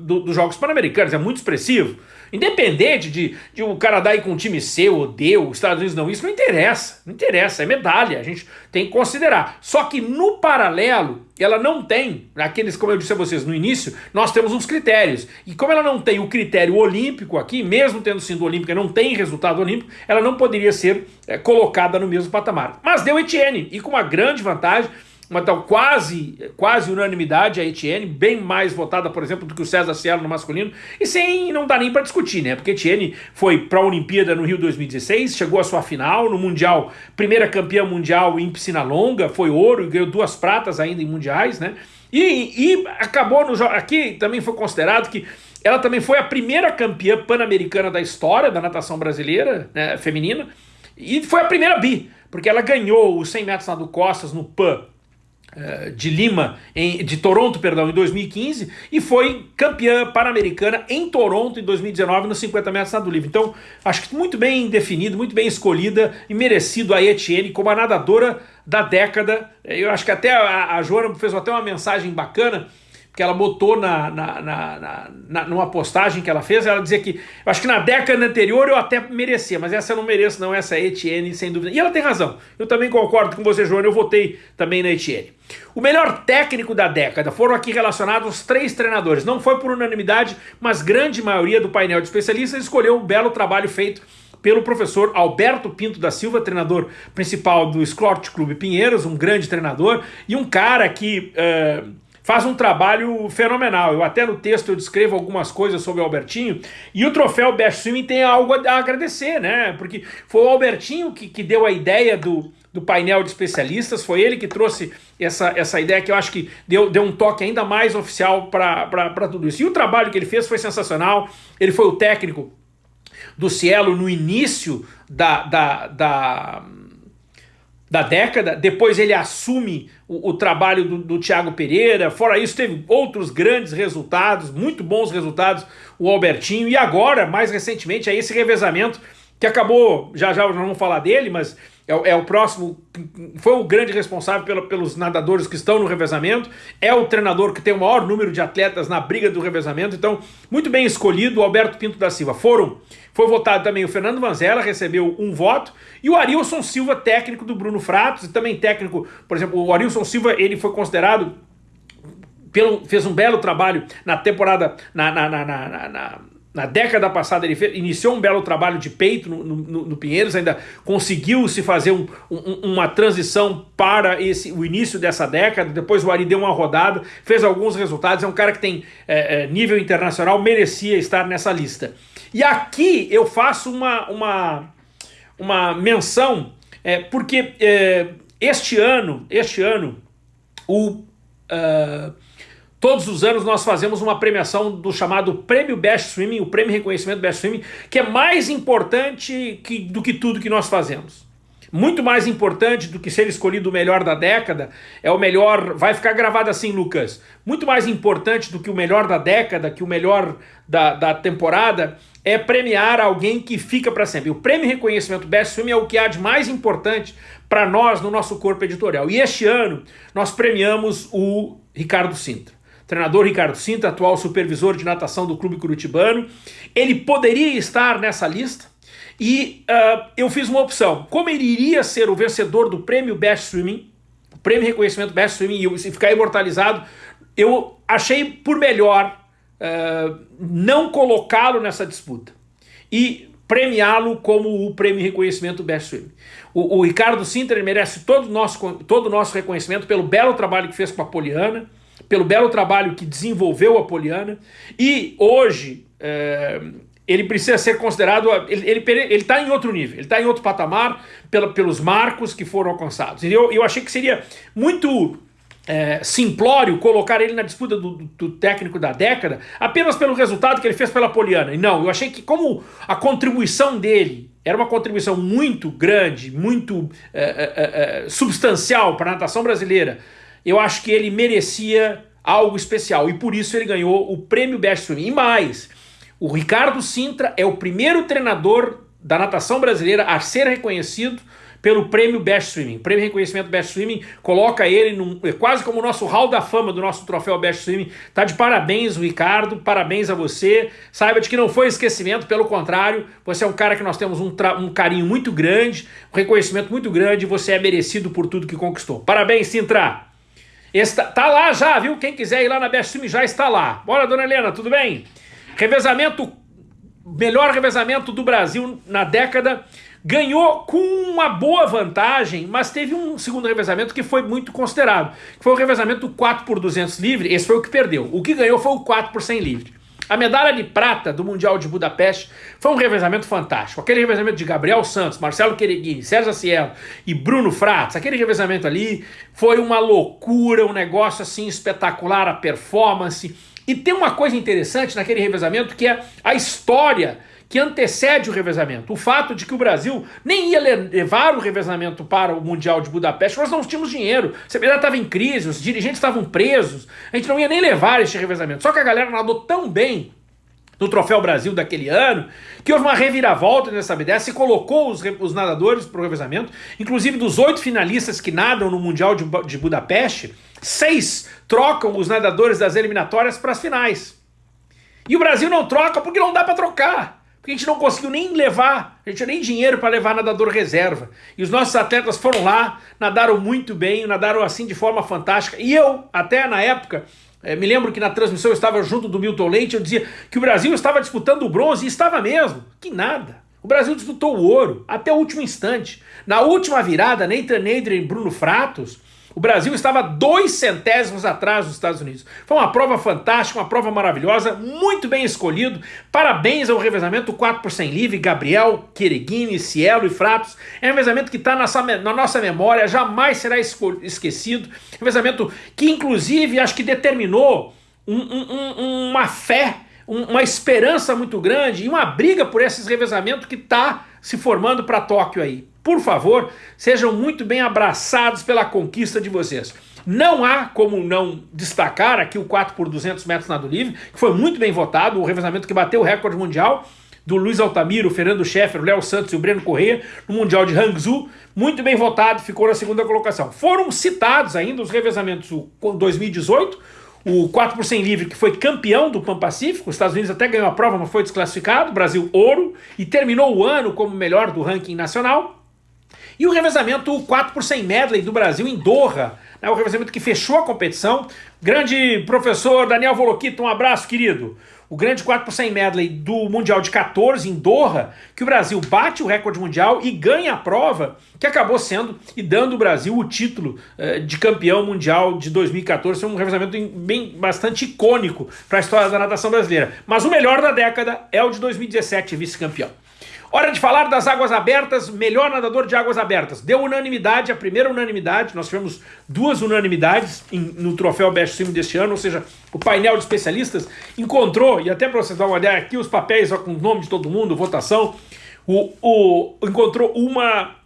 do, dos Jogos Pan-Americanos, é muito expressivo. Independente de, de o Canadá ir com um time C ou D, os Estados Unidos não, isso não interessa, não interessa, é medalha, a gente tem que considerar. Só que no paralelo, ela não tem, aqueles, como eu disse a vocês no início, nós temos uns critérios. E como ela não tem o critério olímpico aqui, mesmo tendo sido olímpica, não tem resultado olímpico, ela não poderia ser é, colocada no mesmo patamar. Mas deu Etienne, e com uma grande vantagem, uma tal quase, quase unanimidade a Etienne, bem mais votada, por exemplo, do que o César Cielo no masculino, e sem não dá nem para discutir, né? Porque Etienne foi para a Olimpíada no Rio 2016, chegou à sua final no Mundial, primeira campeã mundial em piscina longa, foi ouro e ganhou duas pratas ainda em mundiais, né? E, e acabou no aqui também foi considerado que ela também foi a primeira campeã pan-americana da história da natação brasileira, né, feminina, e foi a primeira bi, porque ela ganhou os 100 metros nado costas no PAN de Lima, em, de Toronto, perdão, em 2015 e foi campeã pan-americana em Toronto em 2019 nos 50 metros nado livre. Então, acho que muito bem definido, muito bem escolhida e merecido a Etienne como a nadadora da década. Eu acho que até a, a Joana fez até uma mensagem bacana que ela botou na, na, na, na, numa postagem que ela fez, ela dizia que, eu acho que na década anterior eu até merecia, mas essa eu não mereço não, essa é Etienne, sem dúvida. E ela tem razão, eu também concordo com você, Joana, eu votei também na Etienne. O melhor técnico da década foram aqui relacionados os três treinadores, não foi por unanimidade, mas grande maioria do painel de especialistas escolheu o belo trabalho feito pelo professor Alberto Pinto da Silva, treinador principal do Esporte Clube Pinheiros, um grande treinador, e um cara que... Uh, faz um trabalho fenomenal. Eu até no texto eu descrevo algumas coisas sobre o Albertinho e o troféu Best Swimming tem algo a agradecer, né? Porque foi o Albertinho que, que deu a ideia do, do painel de especialistas, foi ele que trouxe essa, essa ideia que eu acho que deu, deu um toque ainda mais oficial para tudo isso. E o trabalho que ele fez foi sensacional, ele foi o técnico do Cielo no início da, da, da da década, depois ele assume o, o trabalho do, do Thiago Pereira, fora isso teve outros grandes resultados, muito bons resultados, o Albertinho, e agora, mais recentemente, é esse revezamento que acabou, já já não vamos falar dele, mas é, é, o próximo, foi o grande responsável pelo, pelos nadadores que estão no revezamento, é o treinador que tem o maior número de atletas na briga do revezamento, então muito bem escolhido o Alberto Pinto da Silva. Foram, foi votado também o Fernando Vanzella, recebeu um voto, e o Arilson Silva, técnico do Bruno Fratos, e também técnico, por exemplo, o Arilson Silva, ele foi considerado, pelo, fez um belo trabalho na temporada, na, na, na, na na década passada ele fez, iniciou um belo trabalho de peito no, no, no Pinheiros, ainda conseguiu se fazer um, um, uma transição para esse, o início dessa década, depois o Ari deu uma rodada, fez alguns resultados, é um cara que tem é, é, nível internacional, merecia estar nessa lista. E aqui eu faço uma, uma, uma menção, é, porque é, este ano, este ano, o... Uh, Todos os anos nós fazemos uma premiação do chamado Prêmio Best Swimming, o Prêmio Reconhecimento Best Swimming, que é mais importante que, do que tudo que nós fazemos. Muito mais importante do que ser escolhido o melhor da década, é o melhor, vai ficar gravado assim, Lucas, muito mais importante do que o melhor da década, que o melhor da, da temporada, é premiar alguém que fica para sempre. O prêmio reconhecimento Best Film é o que há de mais importante para nós no nosso corpo editorial. E este ano nós premiamos o Ricardo Sintra. Treinador Ricardo Sintra, atual supervisor de natação do Clube Curitibano. Ele poderia estar nessa lista, e uh, eu fiz uma opção. Como ele iria ser o vencedor do prêmio Best Swimming, o prêmio reconhecimento Best Swimming e ficar imortalizado, eu achei por melhor uh, não colocá-lo nessa disputa e premiá-lo como o prêmio reconhecimento Best Swimming. O, o Ricardo Sinter merece todo o nosso, todo nosso reconhecimento pelo belo trabalho que fez com a Poliana, pelo belo trabalho que desenvolveu a Poliana e hoje uh, ele precisa ser considerado, ele está tá em outro nível, ele está em outro patamar pela, pelos marcos que foram alcançados. E eu, eu achei que seria muito é, simplório colocar ele na disputa do, do, técnico da década apenas pelo resultado que ele fez pela Poliana. E não, eu achei que como a contribuição dele era uma contribuição muito grande, muito é, é, é, é substancial para a natação brasileira, eu acho que ele merecia algo especial e por isso ele ganhou o prêmio Best Swimming. E mais, o Ricardo Sintra é o primeiro treinador da natação brasileira a ser reconhecido pelo prêmio Best Swimming. O prêmio Reconhecimento Best Swimming coloca ele num, é quase como o nosso hall da fama do nosso troféu Best Swimming. Tá de parabéns, Ricardo, parabéns a você. Saiba de que não foi esquecimento, pelo contrário, você é um cara que nós temos um, um carinho muito grande, um reconhecimento muito grande e você é merecido por tudo que conquistou. Parabéns, Sintra! Está, tá lá já, viu? Quem quiser ir lá na Best Swimming já está lá. Bora, dona Helena, tudo bem? Revezamento, melhor revezamento do Brasil na década, ganhou com uma boa vantagem, mas teve um segundo revezamento que foi muito considerado, que foi o revezamento 4 por 200 livre, esse foi o que perdeu. O que ganhou foi o 4 por 100 livre. A medalha de prata do Mundial de Budapeste foi um revezamento fantástico. Aquele revezamento de Gabriel Santos, Marcelo Quereguini, Sérgio Cielo e Bruno Fratos, aquele revezamento ali foi uma loucura, um negócio assim espetacular, a performance, e tem uma coisa interessante naquele revezamento que é a história que antecede o revezamento. O fato de que o Brasil nem ia levar o revezamento para o Mundial de Budapeste, nós não tínhamos dinheiro, a CBDA estava em crise, os dirigentes estavam presos, a gente não ia nem levar este revezamento. Só que a galera nadou tão bem no Troféu Brasil daquele ano, que houve uma reviravolta nessa BDS e colocou os, os nadadores para o revezamento, inclusive dos oito finalistas que nadam no Mundial de, de Budapeste, seis trocam os nadadores das eliminatórias para as finais. E o Brasil não troca porque não dá para trocar. Porque a gente não conseguiu nem levar, a gente nem dinheiro para levar nadador reserva. E os nossos atletas foram lá, nadaram muito bem, nadaram assim de forma fantástica. E eu, até na época, é, me lembro que na transmissão eu estava junto do Milton Leite, eu dizia que o Brasil estava disputando o bronze, e estava mesmo. Que nada. O Brasil disputou o ouro até o último instante. Na última virada, Nadler e Bruno Fratos, o Brasil estava dois centésimos atrás dos Estados Unidos. Foi uma prova fantástica, uma prova maravilhosa, muito bem escolhido. Parabéns ao revezamento 4 por 100 livre, Gabriel, Quereguini, Cielo e Fratos. É um revezamento que está na nossa memória, jamais será esquecido. Revezamento que, inclusive, acho que determinou um, um, uma fé, uma esperança muito grande e uma briga por esses revezamentos que está se formando para Tóquio aí por favor, sejam muito bem abraçados pela conquista de vocês. Não há como não destacar aqui o 4 por 200 metros nado livre, que foi muito bem votado, o revezamento que bateu o recorde mundial do Luiz Altamiro, Fernando Scheffer, Léo Santos e o Breno Correia no Mundial de Hangzhou, muito bem votado, ficou na segunda colocação. Foram citados ainda os revezamentos o 2018, o 4 por 100 livre, que foi campeão do Pan Pacífico, os Estados Unidos até ganhou a prova, mas foi desclassificado, Brasil ouro, e terminou o ano como melhor do ranking nacional. E o revezamento 4 por 100 medley do Brasil em Doha, né, o revezamento que fechou a competição. Grande professor Daniel Voloquito, um abraço, querido. O grande 4 por 100 medley do Mundial de 14 em Doha, que o Brasil bate o recorde mundial e ganha a prova, que acabou sendo e dando o Brasil o título eh, de campeão mundial de 2014. Foi um revezamento bem, bastante icônico para a história da natação brasileira. Mas o melhor da década é o de 2017, vice-campeão. Hora de falar das águas abertas, melhor nadador de águas abertas. Deu unanimidade, a primeira unanimidade, nós tivemos duas unanimidades em, no troféu Best Swim deste ano, ou seja, o painel de especialistas encontrou, e até para vocês dar uma ideia, aqui os papéis ó, com o nome de todo mundo, votação, o, o, encontrou uma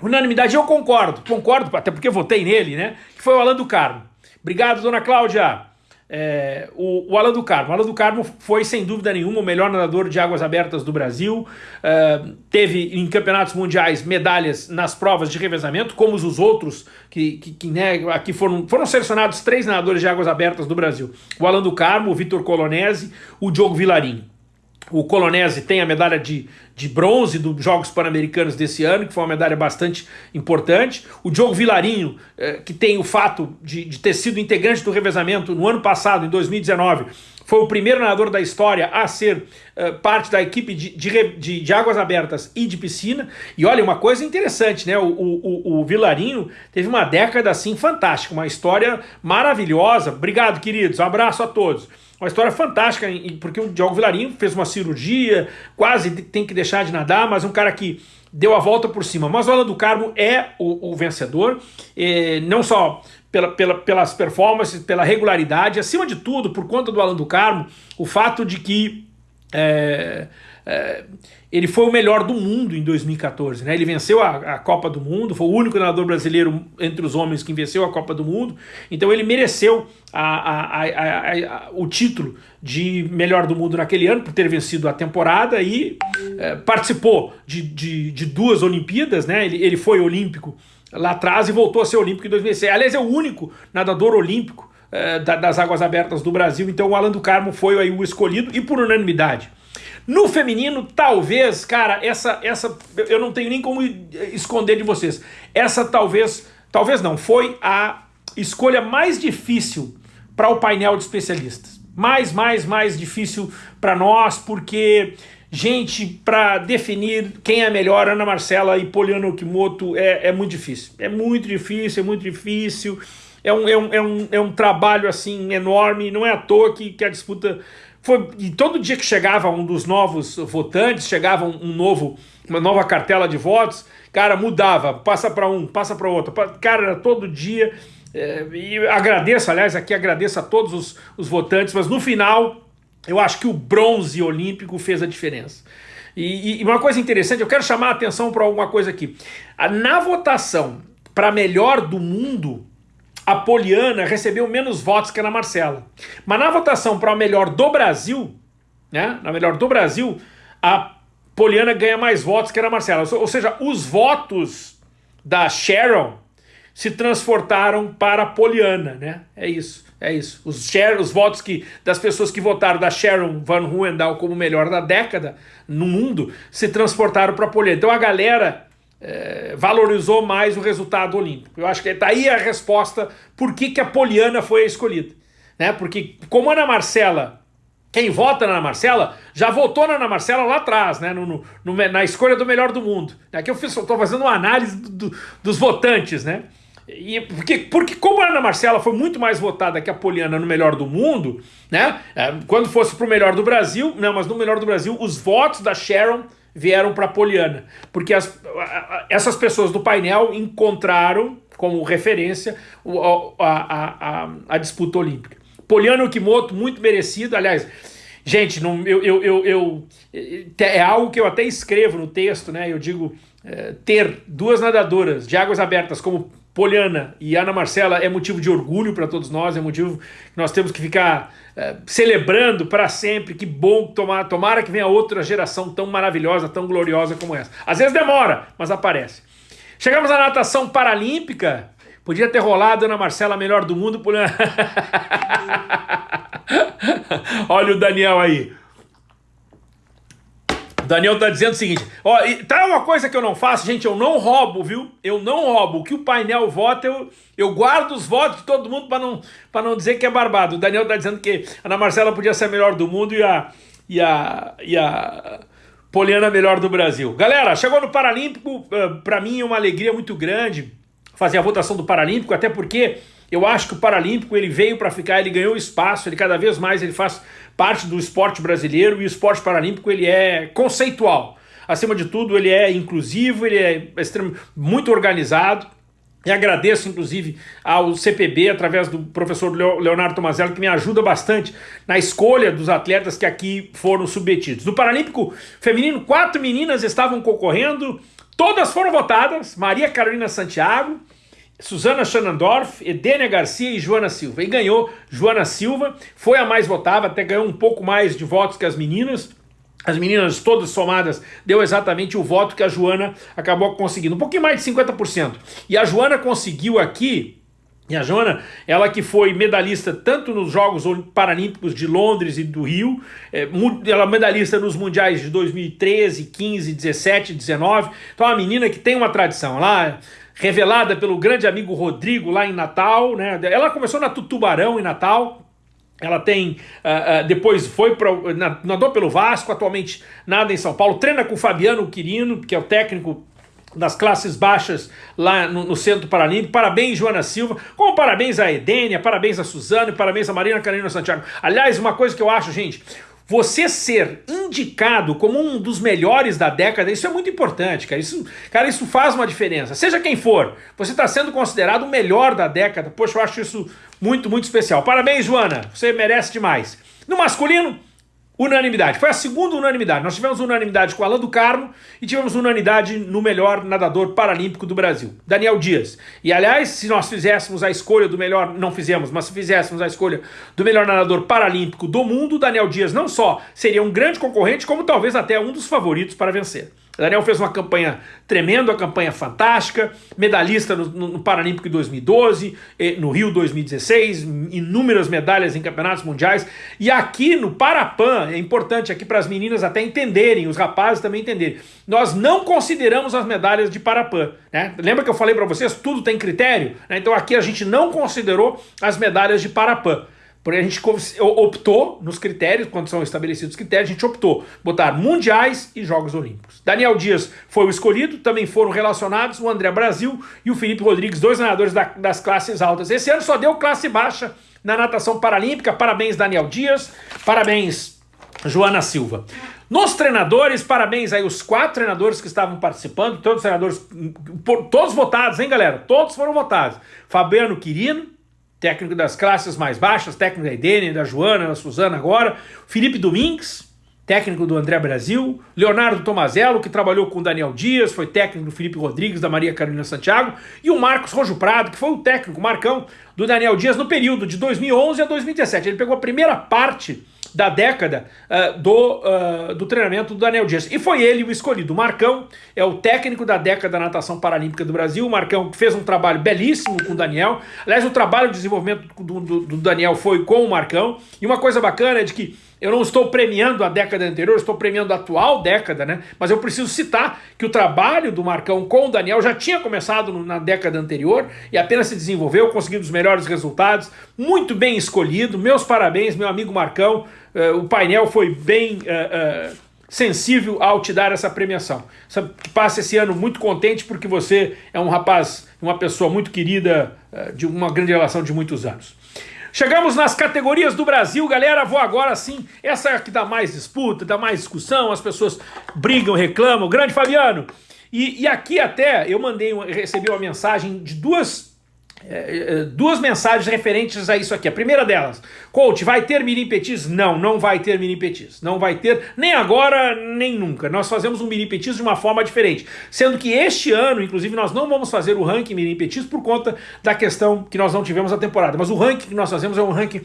unanimidade, eu concordo, concordo, até porque votei nele, né, que foi o Alan do Carmo. Obrigado, dona Cláudia. É, o, o Alan do Carmo. O Alan do Carmo foi, sem dúvida nenhuma, o melhor nadador de águas abertas do Brasil. É, teve em campeonatos mundiais medalhas nas provas de revezamento, como os outros, que, que, que né, aqui foram, foram selecionados três nadadores de águas abertas do Brasil: o Alan do Carmo, o Vitor Colonese, o Diogo Vilarinho. O Colonese tem a medalha de, de bronze dos Jogos Pan-Americanos desse ano, que foi uma medalha bastante importante. O Diogo Vilarinho, eh, que tem o fato de, de ter sido integrante do revezamento no ano passado, em 2019, foi o primeiro nadador da história a ser uh, parte da equipe de, de, de, águas abertas e de piscina. E olha, uma coisa interessante, né? O, o, o Vilarinho teve uma década assim fantástica, uma história maravilhosa. Obrigado, queridos. Um abraço a todos. Uma história fantástica, porque o Diogo Vilarinho fez uma cirurgia, quase tem que deixar de nadar, mas um cara que deu a volta por cima. Mas o Alan do Carmo é o, o vencedor, não só pela, pela, pelas performances, pela regularidade, acima de tudo, por conta do Alan do Carmo, o fato de que é, é, ele foi o melhor do mundo em 2014, né? Ele venceu a, a, Copa do Mundo, foi o único nadador brasileiro entre os homens que venceu a Copa do Mundo, então ele mereceu a, a, o título de melhor do mundo naquele ano, por ter vencido a temporada e é, participou de, de, de, duas Olimpíadas, né? Ele, ele foi olímpico lá atrás e voltou a ser olímpico em 2006. Aliás, é o único nadador olímpico é, das águas abertas do Brasil, então o Alan do Carmo foi aí o escolhido e por unanimidade. No feminino, talvez, cara, essa, essa eu não tenho nem como esconder de vocês. Essa talvez, talvez não, foi a escolha mais difícil para o painel de especialistas. Mais, mais, mais difícil para nós, porque, gente, para definir quem é melhor, Ana Marcela e Poliana Okimoto, é, é muito difícil. É muito difícil, é muito difícil. É um, é, um, é, um, é um trabalho assim enorme, não é à toa que, que a disputa foi, e todo dia que chegava um dos novos votantes, chegava um, um novo, uma nova cartela de votos, cara, mudava, passa para um, passa para outro. Cara, era todo dia. É, e agradeço, aliás, aqui agradeço a todos os, os votantes, mas no final eu acho que o bronze olímpico fez a diferença. E, e uma coisa interessante, eu quero chamar a atenção para alguma coisa aqui. Na votação para melhor do mundo, Poliana recebeu menos votos que a Ana Marcela. Mas na votação para a melhor do Brasil, né, na melhor do Brasil, a Poliana ganha mais votos que a Ana Marcela. Ou seja, os votos da Sharon se transportaram para a Poliana, né? É isso, é isso. Os, share, os votos que, das pessoas que votaram da Sharon Van Huendal como melhor da década no mundo se transportaram para a Poliana. Então a galera é, valorizou mais o resultado olímpico. Eu acho que está aí a resposta por que, que a Poliana foi a escolhida. Né? Porque como Ana Marcela, quem vota na Ana Marcela, já votou na Ana Marcela lá atrás, né? No, no, no na escolha do melhor do mundo. Aqui eu estou fazendo uma análise do, do, dos votantes, né? E porque, porque como a Ana Marcela foi muito mais votada que a Poliana no melhor do mundo, né? É, quando fosse para o melhor do Brasil, não, mas no melhor do Brasil, os votos da Sharon vieram para Poliana, porque as, essas pessoas do painel encontraram como referência a, a, a, disputa olímpica. Poliana Okimoto, muito merecido, aliás, gente, não, eu, eu, eu, eu, é algo que eu até escrevo no texto, né? Eu digo é, ter duas nadadoras de águas abertas como Poliana e Ana Marcela é motivo de orgulho para todos nós, é motivo que nós temos que ficar é, celebrando para sempre. Que bom tomar, tomara que venha outra geração tão maravilhosa, tão gloriosa como essa. Às vezes demora, mas aparece. Chegamos à natação paralímpica. Podia ter rolado Ana Marcela melhor do mundo. Poliana... Olha o Daniel aí. Daniel tá dizendo o seguinte, ó, tá uma coisa que eu não faço, gente, eu não roubo, viu? Eu não roubo. O que o painel vota, eu, eu guardo os votos de todo mundo para não, pra não dizer que é barbado. O Daniel tá dizendo que a Ana Marcela podia ser a melhor do mundo e a, e a, e a Poliana melhor do Brasil. Galera, chegou no Paralímpico, eh, para mim é uma alegria muito grande fazer a votação do Paralímpico, até porque eu acho que o Paralímpico ele veio para ficar, ele ganhou espaço, ele cada vez mais ele faz parte do esporte brasileiro e o esporte paralímpico ele é conceitual. acima de tudo, ele é inclusivo, ele é extremamente, muito organizado, e agradeço, inclusive, ao CPB, através do professor Leonardo Tomazello, que me ajuda bastante na escolha dos atletas que aqui foram submetidos. No Paralímpico Feminino, quatro meninas estavam concorrendo, todas foram votadas, Maria Carolina Santiago, Suzana Schanandorf, Edênia Garcia e Joana Silva. E ganhou Joana Silva, foi a mais votada, até ganhou um pouco mais de votos que as meninas, as meninas todas somadas deu exatamente o voto que a Joana acabou conseguindo, um pouquinho mais de 50%. E a Joana conseguiu aqui, e a Joana, ela que foi medalhista tanto nos Jogos Paralímpicos de Londres e do Rio, é, ela é medalhista nos Mundiais de 2013, 15, 17, 19, então é uma menina que tem uma tradição, lá revelada pelo grande amigo Rodrigo lá em Natal, né? ela começou na Tutubarão em Natal, ela tem, uh, uh, depois foi para nadou pelo Vasco, atualmente nada em São Paulo, treina com o Fabiano Quirino, que é o técnico das classes baixas lá no, no, Centro Paralímpico. Parabéns, Joana Silva. Como parabéns a Edênia, parabéns a Suzano, parabéns a Marina Carolina Santiago. Aliás, uma coisa que eu acho, gente, você ser indicado como um dos melhores da década, isso é muito importante, cara. Isso, cara, isso faz uma diferença. Seja quem for, você está sendo considerado o melhor da década. Poxa, eu acho isso muito, muito especial. Parabéns, Joana. Você merece demais. No masculino, Unanimidade. Foi a segunda unanimidade. Nós tivemos unanimidade com Alain do Carmo e tivemos unanimidade no melhor nadador paralímpico do Brasil, Daniel Dias. E aliás, se nós fizéssemos a escolha do melhor, não fizemos, mas se fizéssemos a escolha do melhor nadador paralímpico do mundo, Daniel Dias não só seria um grande concorrente, como talvez até um dos favoritos para vencer. Daniel fez uma campanha tremenda, uma campanha fantástica, medalhista no, no, Paralímpico em 2012, no Rio 2016, inúmeras medalhas em campeonatos mundiais. E aqui no Parapan, é importante aqui para as meninas até entenderem, os rapazes também entenderem, nós não consideramos as medalhas de Parapan. Né? Lembra que eu falei para vocês, tudo tem critério? Né? Então aqui a gente não considerou as medalhas de Parapan. Porque a gente optou nos critérios, quando são estabelecidos os critérios, a gente optou botar mundiais e Jogos Olímpicos. Daniel Dias foi o escolhido, também foram relacionados o André Brasil e o Felipe Rodrigues, dois nadadores da, das classes altas. Esse ano só deu classe baixa na natação paralímpica. Parabéns, Daniel Dias. Parabéns, Joana Silva. Nos treinadores, parabéns aí os quatro treinadores que estavam participando, todos os treinadores, todos votados, hein, galera? Todos foram votados. Fabiano Quirino, técnico das classes mais baixas, técnico da Edene, da Joana, da Suzana agora, Felipe Domingues, técnico do André Brasil, Leonardo Tomazello, que trabalhou com o Daniel Dias, foi técnico do Felipe Rodrigues, da Maria Carolina Santiago, e o Marcos Rojo Prado, que foi o técnico, o Marcão, do Daniel Dias no período de 2011 a 2017. Ele pegou a primeira parte da década uh, do, uh, do treinamento do Daniel Dias. E foi ele o escolhido. O Marcão é o técnico da década da natação paralímpica do Brasil. O Marcão fez um trabalho belíssimo com o Daniel. Aliás, o trabalho de desenvolvimento do, do, do Daniel foi com o Marcão. E uma coisa bacana é de que eu não estou premiando a década anterior, estou premiando a atual década, né? Mas eu preciso citar que o trabalho do Marcão com o Daniel já tinha começado na década anterior e apenas se desenvolveu, conseguindo os melhores resultados, muito bem escolhido. Meus parabéns, meu amigo Marcão. Uh, o painel foi bem uh, uh, sensível ao te dar essa premiação. Passa esse ano muito contente porque você é um rapaz, uma pessoa muito querida, de uma grande relação de muitos anos. Chegamos nas categorias do Brasil, galera. Vou agora sim. Essa é a que dá mais disputa, dá mais discussão, as pessoas brigam, reclamam. Grande Fabiano. E, e aqui até eu mandei, recebi uma mensagem de duas é, é, duas mensagens referentes a isso aqui. A primeira delas, coach, vai ter mini petis? Não, não vai ter mini petis. Não vai ter, nem agora, nem nunca. Nós fazemos um mini petis de uma forma diferente. Sendo que este ano, inclusive, nós não vamos fazer o ranking mini petis por conta da questão que nós não tivemos a temporada. Mas o ranking que nós fazemos é um ranking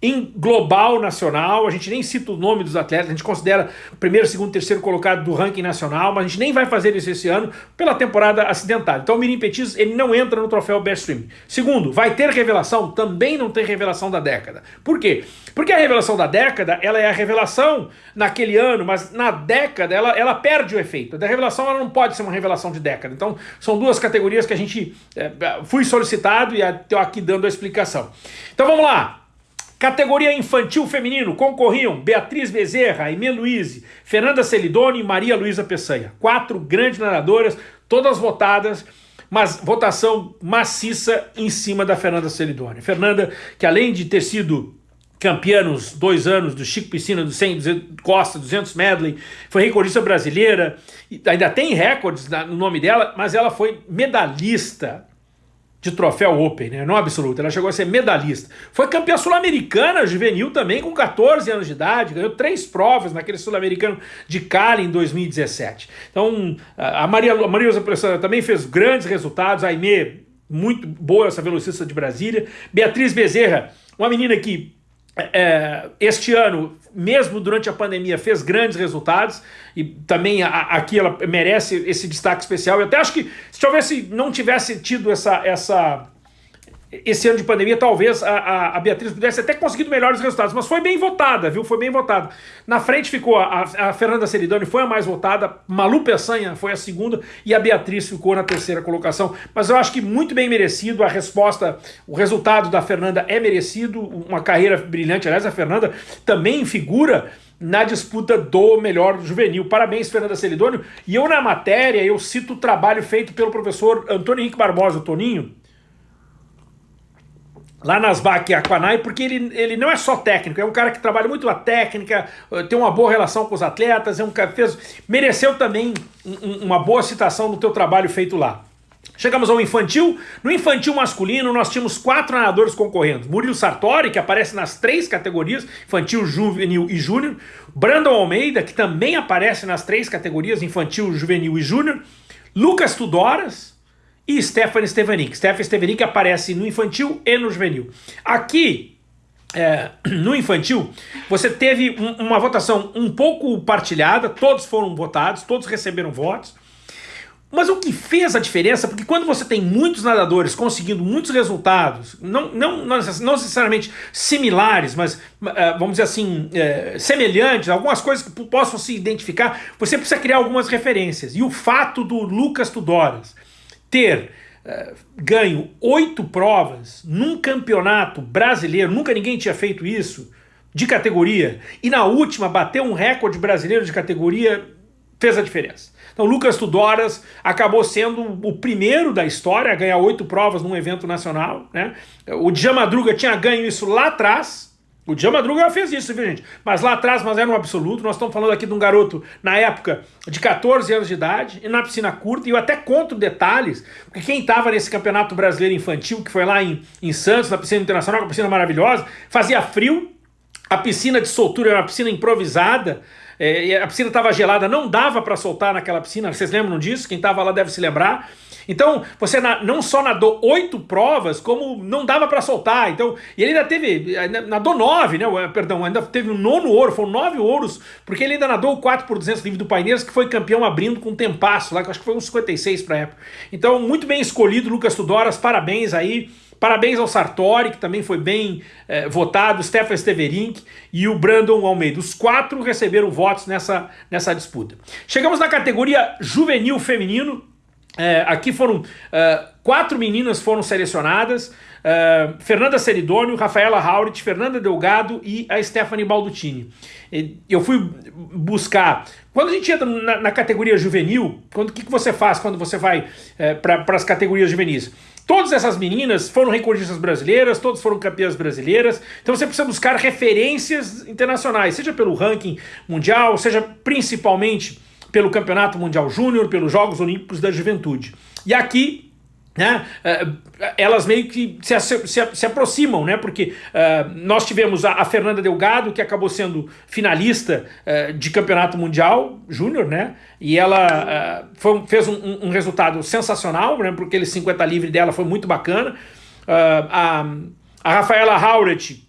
em global nacional, a gente nem cita o nome dos atletas, a gente considera primeiro, segundo, terceiro colocado do ranking nacional, mas a gente nem vai fazer isso esse ano pela temporada acidentada. Então o Mirim Petis ele não entra no troféu Best Stream. Segundo, vai ter revelação? Também não tem revelação da década. Por quê? Porque a revelação da década, ela é a revelação naquele ano, mas na década ela, ela perde o efeito. A revelação ela não pode ser uma revelação de década. Então são duas categorias que a gente é, fui solicitado e estou aqui dando a explicação. Então vamos lá. Categoria infantil feminino concorriam Beatriz Bezerra, Aimee Luiz, Fernanda Celidoni e Maria Luísa Peçanha. Quatro grandes nadadoras, todas votadas, mas votação maciça em cima da Fernanda Celidoni. Fernanda, que além de ter sido campeã nos dois anos do Chico Piscina, do 100 200, Costa, 200 medley, foi recordista brasileira, ainda tem recordes no nome dela, mas ela foi medalhista de troféu Open, né? não absoluto, ela chegou a ser medalhista. Foi campeã sul-americana juvenil também, com 14 anos de idade, ganhou três provas naquele sul-americano de Cali em 2017. Então, a Maria, a Maria José também fez grandes resultados, a Aimee, muito boa essa velocista de Brasília, Beatriz Bezerra, uma menina que é, este ano, mesmo durante a pandemia, fez grandes resultados e também a, aqui ela merece esse destaque especial. Eu até acho que se tivesse, não tivesse tido essa, essa esse ano de pandemia, talvez a, a, Beatriz pudesse até conseguido melhores resultados, mas foi bem votada, viu? Foi bem votada. Na frente ficou a, a Fernanda Ceridoni, foi a mais votada, Malu Peçanha foi a segunda e a Beatriz ficou na terceira colocação. Mas eu acho que muito bem merecido a resposta, o resultado da Fernanda é merecido, uma carreira brilhante. Aliás, a Fernanda também figura na disputa do melhor juvenil. Parabéns, Fernanda Celidônio. E eu, na matéria, eu cito o trabalho feito pelo professor Antônio Henrique Barbosa, o Toninho, lá nas BAC Aquanai, porque ele, ele não é só técnico, é um cara que trabalha muito a técnica, eh, tem uma boa relação com os atletas, é um fez, mereceu também um, uma boa citação do teu trabalho feito lá. Chegamos ao infantil. No infantil masculino, nós tínhamos quatro nadadores concorrendo. Murilo Sartori, que aparece nas três categorias, infantil, juvenil e júnior. Brandon Almeida, que também aparece nas três categorias, infantil, juvenil e júnior. Lucas Tudoras, e Stephanie Stevanik. Stephanie Stevanik aparece no infantil e no juvenil. Aqui, é, no infantil, você teve um, uma votação um pouco partilhada, todos foram votados, todos receberam votos. Mas o que fez a diferença, porque quando você tem muitos nadadores conseguindo muitos resultados, não, não, não necessariamente similares, mas uh, vamos dizer assim, uh, semelhantes, algumas coisas que possam se identificar, você precisa criar algumas referências. E o fato do Lucas Tudoras ter uh, ganho oito provas num campeonato brasileiro, nunca ninguém tinha feito isso, de categoria, e na última bateu um recorde brasileiro de categoria, fez a diferença. Então Lucas Tudoras acabou sendo o primeiro da história a ganhar oito provas num evento nacional. Né? O Djamadruga tinha ganho isso lá atrás, o Dia Madruga fez isso, viu, gente? Mas lá atrás, mas era um absoluto. Nós estamos falando aqui de um garoto, na época, de 14 anos de idade, na piscina curta, e eu até conto detalhes, porque quem estava nesse campeonato brasileiro infantil, que foi lá em, em Santos, na piscina internacional, uma piscina maravilhosa, fazia frio, a piscina de soltura era uma piscina improvisada, é, a piscina estava gelada, não dava para soltar naquela piscina, vocês lembram disso? Quem estava lá deve se lembrar. Então, você não só nadou oito provas, como não dava para soltar. Então, e ele ainda teve, nadou nove, né? Perdão, ainda teve um nono ouro, foram nove ouros, porque ele ainda nadou o 4 por 200 livre do Paineiras, que foi campeão abrindo com um tempasso lá, que acho que foi uns 56 para época. Então, muito bem escolhido, Lucas Tudoras, parabéns aí. Parabéns ao Sartori, que também foi bem é, votado, Stefan Steverink e o Brandon Almeida. Os quatro receberam votos nessa, nessa disputa. Chegamos na categoria juvenil feminino, é, aqui foram uh, quatro meninas foram selecionadas, uh, Fernanda Seridônio, Rafaela Haurit, Fernanda Delgado e a Stephanie Baldutini. Eu fui buscar, quando a gente entra na, na categoria juvenil, o que, que você faz quando você vai é, para as categorias juvenis? Todas essas meninas foram recordistas brasileiras, todas foram campeãs brasileiras, então você precisa buscar referências internacionais, seja pelo ranking mundial, seja principalmente pelo Campeonato Mundial Júnior, pelos Jogos Olímpicos da Juventude. E aqui né, eh, elas meio que se, se, se aproximam, né, porque uh, nós tivemos a, a, Fernanda Delgado, que acabou sendo finalista uh, de campeonato mundial júnior, né, e ela uh, foi, fez um, um, resultado sensacional, né, porque aquele 50 livre dela foi muito bacana. a, a Rafaela Hauret,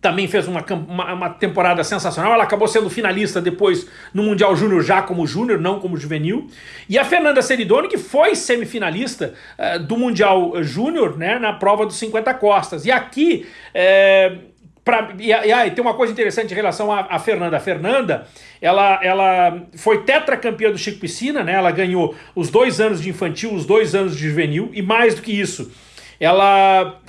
também fez uma, uma, uma, temporada sensacional. Ela acabou sendo finalista depois no Mundial Júnior, já como júnior, não como juvenil. E a Fernanda Seridoni, que foi semifinalista uh, do Mundial Júnior, né, na prova dos 50 costas. E aqui. É, pra, e, e, e, tem uma coisa interessante em relação à, Fernanda. A Fernanda, ela, ela foi tetracampeã do Chico Piscina, né? Ela ganhou os dois anos de infantil, os dois anos de juvenil, e mais do que isso, ela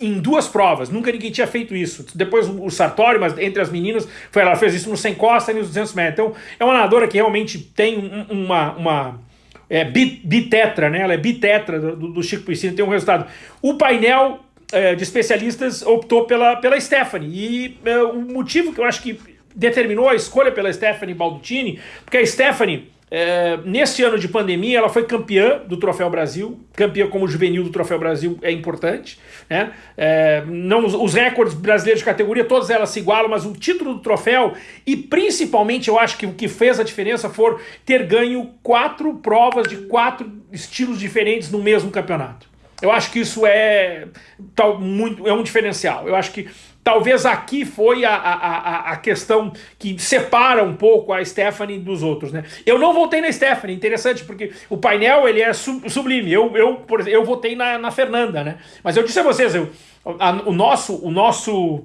em duas provas, nunca ninguém tinha feito isso. Depois o Sartori, mas entre as meninas, foi, ela fez isso no 100 costa e nos 200 metros. Então é uma nadadora que realmente tem uma, uma é, bitetra, né? Ela é bitetra do, do Chico Piscina, tem um resultado. O painel é, de especialistas optou pela, pela Stephanie. E é, o motivo que eu acho que determinou a escolha pela Stephanie Baldutini, porque a Stephanie é, neste ano de pandemia, ela foi campeã do Troféu Brasil, campeã como juvenil do Troféu Brasil é importante. Né? É, não, os recordes brasileiros de categoria, todas elas se igualam, mas o título do troféu, e principalmente eu acho que o que fez a diferença for ter ganho quatro provas de quatro estilos diferentes no mesmo campeonato. Eu acho que isso é, tal, muito, é um diferencial. Eu acho que Talvez aqui foi a, a, a, questão que separa um pouco a Stephanie dos outros, né? Eu não votei na Stephanie, interessante, porque o painel ele é sublime. Eu, eu, por exemplo, eu votei na, na Fernanda, né? Mas eu disse a vocês, eu, a, o nosso, o nosso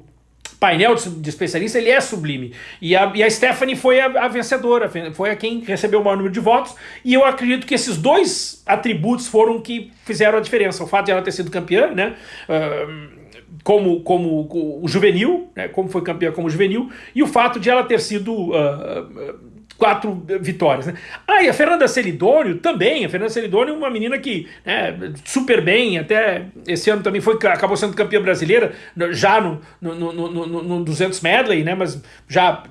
painel de especialista ele é sublime. E a, e a Stephanie foi a, a, vencedora, foi a quem recebeu o maior número de votos. E eu acredito que esses dois atributos foram que fizeram a diferença. O fato de ela ter sido campeã, né? Uh, como, como o juvenil, né, como foi campeã como juvenil, e o fato de ela ter sido uh, quatro vitórias. Né? Ah, e a Fernanda Celidônio também, a Fernanda Celidônio é uma menina que né, super bem, até esse ano também foi, acabou sendo campeã brasileira, já no, no, no, no, no 200 medley, né, mas já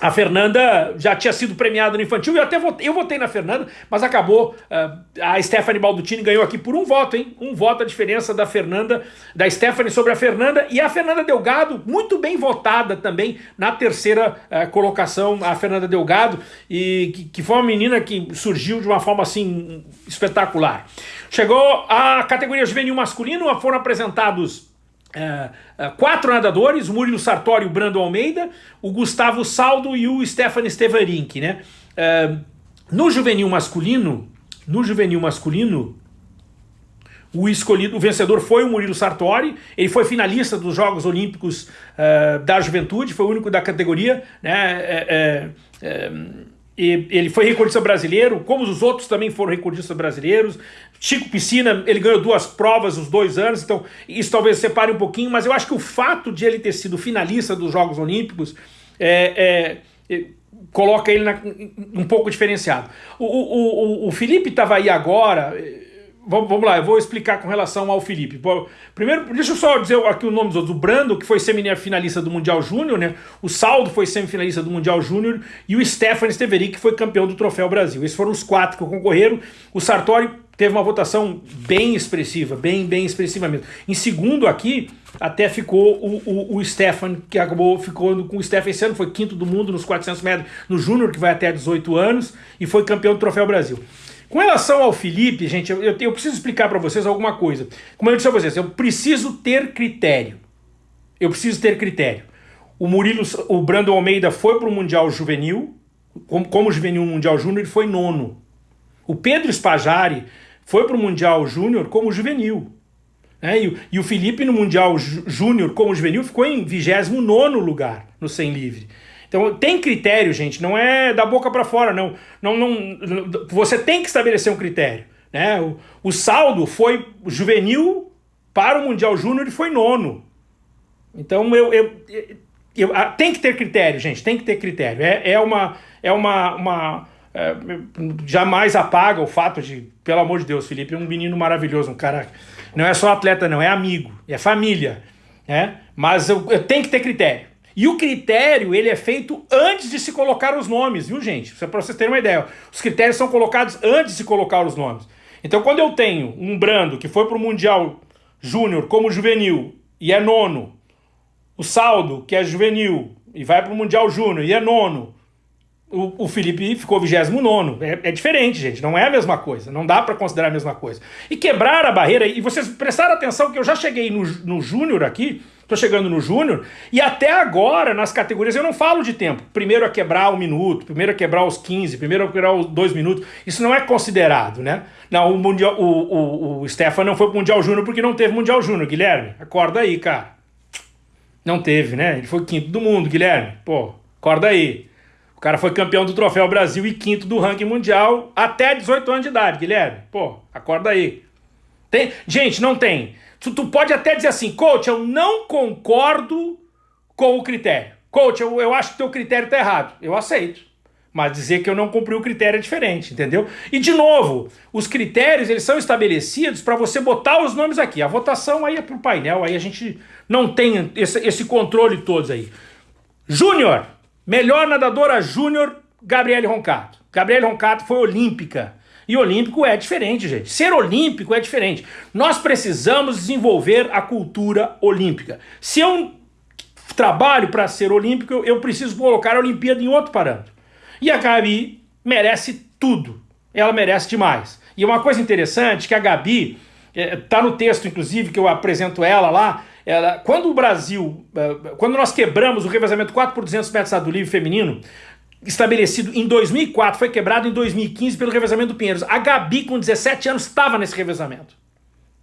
a Fernanda já tinha sido premiada no infantil, eu até votei, eu votei na Fernanda, mas acabou, uh, a Stephanie Baldutini ganhou aqui por um voto, hein? Um voto a diferença da Fernanda, da Stephanie sobre a Fernanda, e a Fernanda Delgado, muito bem votada também na terceira uh, colocação, a Fernanda Delgado, e que, que foi uma menina que surgiu de uma forma assim espetacular. Chegou a categoria juvenil masculino, foram apresentados é, é, quatro nadadores, o Murilo Sartori, o Brando Almeida, o Gustavo Saldo e o Stefan Stevarink, né? É, no juvenil masculino, no juvenil masculino, o escolhido, o vencedor foi o Murilo Sartori, ele foi finalista dos Jogos Olímpicos da Juventude, foi o único da categoria, né? É, é, e ele foi recordista brasileiro, como os outros também foram recordistas brasileiros. Chico Piscina, ele ganhou duas provas os dois anos, então isso talvez separe um pouquinho, mas eu acho que o fato de ele ter sido finalista dos Jogos Olímpicos é, é, é coloca ele na, um pouco diferenciado. O, o, o, o Felipe estava aí agora Vamos, lá, eu vou explicar com relação ao Felipe. Primeiro, deixa eu só dizer aqui o nome dos outros. O Brando, que foi semifinalista do Mundial Júnior, né? O Saldo foi semifinalista do Mundial Júnior. E o Stefan Steverick, que foi campeão do Troféu Brasil. Esses foram os quatro que concorreram. O Sartori teve uma votação bem expressiva, bem, bem expressiva mesmo. Em segundo aqui, até ficou o, o, o Stefan, que acabou ficando com o Stefan esse ano, foi quinto do mundo nos 400 metros no Júnior, que vai até 18 anos, e foi campeão do Troféu Brasil. Com relação ao Felipe, gente, eu, eu preciso explicar para vocês alguma coisa. Como eu disse a vocês, eu preciso ter critério. Eu preciso ter critério. O Murilo, o Brandon Almeida foi para o Mundial Juvenil, como, como Juvenil Mundial Júnior, ele foi nono. O Pedro Spajari foi para o Mundial Júnior como juvenil. Né? E, e, o Felipe no Mundial Júnior como juvenil ficou em 29 lugar no 100 livre. Então tem critério, gente, não é da boca para fora, não. Não, não. Você tem que estabelecer um critério. Né? O, o saldo foi juvenil para o Mundial Júnior e foi nono. Então eu, eu, eu, eu, tem que ter critério, gente, tem que ter critério. É, é uma. É uma, uma é, jamais apaga o fato de, pelo amor de Deus, Felipe é um menino maravilhoso, um cara. Não é só atleta, não, é amigo, é família. Né? Mas eu, eu tenho que ter critério. E o critério, ele é feito antes de se colocar os nomes, viu gente? Para vocês terem uma ideia. Os critérios são colocados antes de se colocar os nomes. Então quando eu tenho um Brando que foi para o Mundial Júnior como juvenil e é nono, o Saldo, que é juvenil e vai para o Mundial Júnior e é nono, o, o Felipe ficou 29 é, é diferente, gente. Não é a mesma coisa. Não dá para considerar a mesma coisa. E quebrar a barreira, e vocês prestaram atenção que eu já cheguei no, no Júnior aqui, tô chegando no Júnior, e até agora, nas categorias, eu não falo de tempo. Primeiro a quebrar um minuto, primeiro a quebrar os 15, primeiro a quebrar os dois minutos. Isso não é considerado, né? Não, o, mundial, o, o, o Stefan não foi pro Mundial Júnior porque não teve Mundial Júnior, Guilherme. Acorda aí, cara. Não teve, né? Ele foi quinto do mundo, Guilherme. Pô, acorda aí. O cara foi campeão do Troféu Brasil e quinto do ranking mundial até 18 anos de idade, Guilherme. Pô, acorda aí. Tem... Gente, não tem. Tu, tu pode até dizer assim, coach, eu não concordo com o critério. Coach, eu, eu acho que teu critério tá errado. Eu aceito. Mas dizer que eu não cumpri o critério é diferente, entendeu? E de novo, os critérios eles são estabelecidos para você botar os nomes aqui. A votação aí é pro painel, aí a gente não tem esse, esse controle todos aí. Júnior, melhor nadadora júnior, Gabriele Roncato. Gabriele Roncato foi olímpica. E olímpico é diferente, gente. Ser olímpico é diferente. Nós precisamos desenvolver a cultura olímpica. Se eu trabalho para ser olímpico, eu preciso colocar a Olimpíada em outro parâmetro. E a Gabi merece tudo. Ela merece demais. E uma coisa interessante que a Gabi, está é, no texto, inclusive, que eu apresento ela lá, ela, quando o Brasil, é, quando nós quebramos o revezamento 4 por 200 metros do livre feminino, estabelecido em 2004, foi quebrado em 2015 pelo revezamento do Pinheiros. A Gabi, com 17 anos, estava nesse revezamento.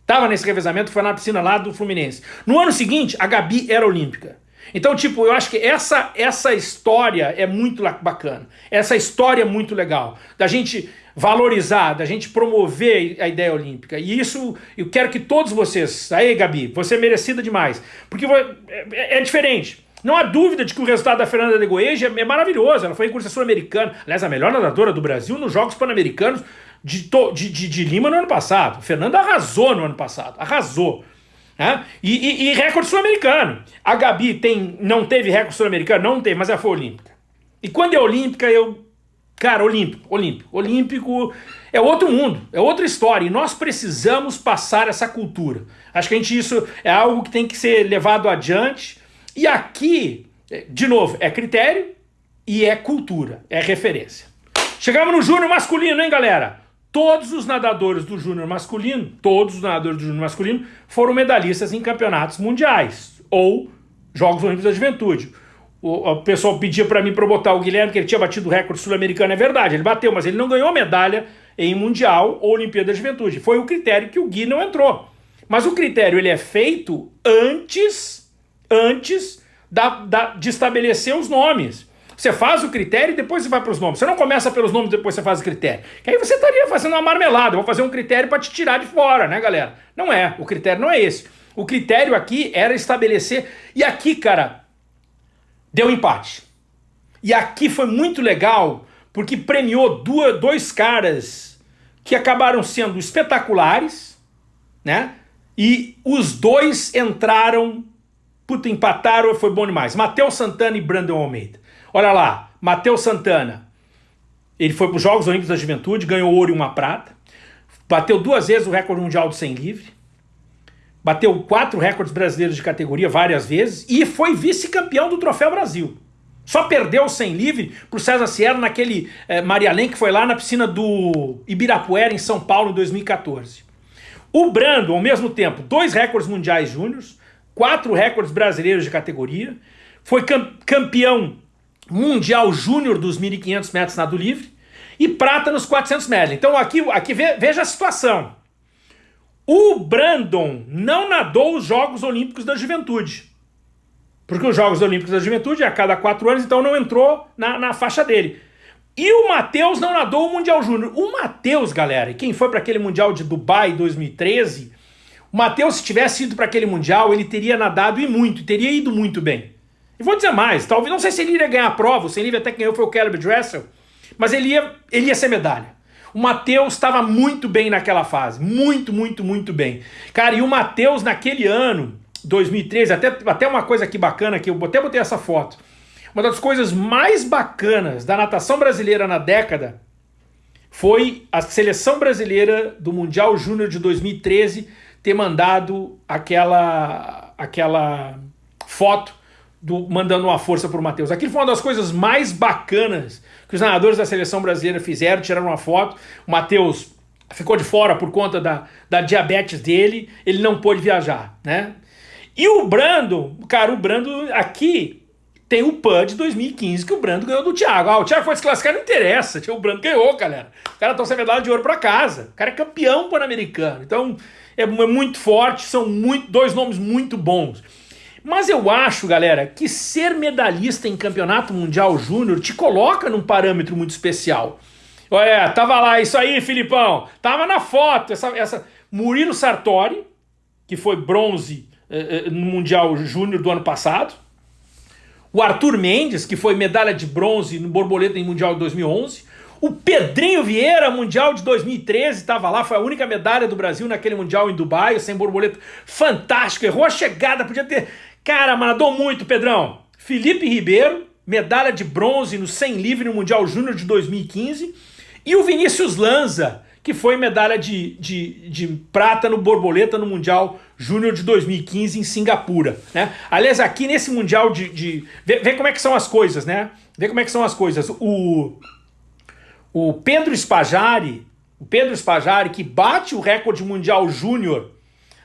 Estava nesse revezamento, foi na piscina lá do Fluminense. No ano seguinte, a Gabi era olímpica. Então, tipo, eu acho que essa, essa história é muito bacana. Essa história é muito legal. Da gente valorizar, da gente promover a ideia olímpica. E isso, eu quero que todos vocês... Aí, Gabi, você é merecida demais. Porque é, é diferente. Não há dúvida de que o resultado da Fernanda de Goeja é maravilhoso. Ela foi em curso sul-americana. Aliás, a melhor nadadora do Brasil nos Jogos Pan-Americanos de, de, de, de Lima no ano passado. Fernanda arrasou no ano passado. Arrasou. Né? E, e, e recorde sul-americano. A Gabi tem, não teve recorde sul-americano? Não teve, mas ela foi olímpica. E quando é olímpica, eu... Cara, olímpico, olímpico. Olímpico é outro mundo, é outra história. E nós precisamos passar essa cultura. Acho que a gente, isso é algo que tem que ser levado adiante. E aqui, de novo, é critério e é cultura, é referência. Chegamos no júnior masculino, hein, galera? Todos os nadadores do júnior masculino, todos os nadadores do júnior masculino foram medalhistas em campeonatos mundiais ou Jogos Olímpicos da Juventude. O, o pessoal pedia para mim para botar o Guilherme, que ele tinha batido o recorde sul-americano, é verdade, ele bateu, mas ele não ganhou medalha em Mundial ou Olimpíada da Juventude. Foi o critério que o Gui não entrou. Mas o critério ele é feito antes, antes da, da, de estabelecer os nomes. Você faz o critério e depois você vai para os nomes. Você não começa pelos nomes depois você faz o critério. Que aí você estaria fazendo uma marmelada. Eu vou fazer um critério para te tirar de fora, né, galera? Não é. O critério não é esse. O critério aqui era estabelecer... E aqui, cara, deu empate. E aqui foi muito legal, porque premiou duas, dois caras que acabaram sendo espetaculares, né? E os dois entraram, puta, empataram, foi bom demais. Matheus Santana e Brandon Almeida. Olha lá, Matheus Santana. Ele foi para os Jogos Olímpicos da Juventude, ganhou ouro e uma prata. Bateu duas vezes o recorde mundial do 100 livre. Bateu quatro recordes brasileiros de categoria várias vezes. E foi vice-campeão do Troféu Brasil. Só perdeu 100 livre para o César Sierra naquele eh, Marialém que foi lá na piscina do Ibirapuera, em São Paulo, em 2014. O Brando, ao mesmo tempo, dois recordes mundiais júniores, quatro recordes brasileiros de categoria, foi campeão mundial júnior dos 1.500 metros nado livre e prata nos 400 metros. Então aqui, aqui veja a situação. O Brandon não nadou os Jogos Olímpicos da Juventude. Porque os Jogos Olímpicos da Juventude é a cada quatro anos, então não entrou na, na faixa dele. E o Matheus não nadou o Mundial Júnior. O Matheus, galera, quem foi para aquele Mundial de Dubai 2013, o Matheus, se tivesse ido para aquele Mundial, ele teria nadado e muito, teria ido muito bem. E vou dizer mais, talvez, não sei se ele iria ganhar a prova, o sem livre até ganhou foi o Caleb Dressel, mas ele ia, ele ia ser medalha. O Matheus estava muito bem naquela fase, muito, muito, muito bem. Cara, e o Matheus naquele ano, 2013, até, até uma coisa aqui bacana, que eu até botei essa foto, uma das coisas mais bacanas da natação brasileira na década foi a seleção brasileira do Mundial Júnior de 2013 ter mandado aquela, aquela foto do, mandando uma força para o Matheus. Aquilo foi uma das coisas mais bacanas que os nadadores da seleção brasileira fizeram, tiraram uma foto. O Matheus ficou de fora por conta da, da diabetes dele, ele não pôde viajar, né? E o Brando, cara, o Brando aqui tem o PUD 2015 que o Brando ganhou do Thiago. Ah, o Thiago foi desclassificado, não interessa, o Brando ganhou, galera. O cara trouxe a medalha de ouro para casa. O cara é campeão pan-americano. Então, é, é muito forte, são muito, dois nomes muito bons. Mas eu acho, galera, que ser medalhista em campeonato mundial júnior te coloca num parâmetro muito especial. Olha, tava lá, isso aí, Filipão. Tava na foto, essa, essa Murilo Sartori, que foi bronze eh, eh, no Mundial Júnior do ano passado. o Arthur Mendes, que foi medalha de bronze no borboleta em Mundial de 2011, o Pedrinho Vieira, Mundial de 2013, estava lá, foi a única medalha do Brasil naquele Mundial em Dubai, sem borboleta, fantástico, errou a chegada, podia ter... Cara, mandou muito, Pedrão. Felipe Ribeiro, medalha de bronze no 100 livre no Mundial Júnior de 2015, e o Vinícius Lanza, que foi medalha de, de, de prata no borboleta no Mundial Júnior de 2015 em Singapura. Né? Aliás, aqui nesse Mundial de... de vê, vê, como é que são as coisas, né? Vê como é que são as coisas. O, o Pedro Spajari, o Pedro Spajari, que bate o recorde mundial júnior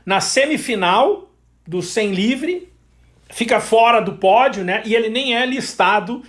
na semifinal do 100 livre, fica fora do pódio, né? E ele nem é listado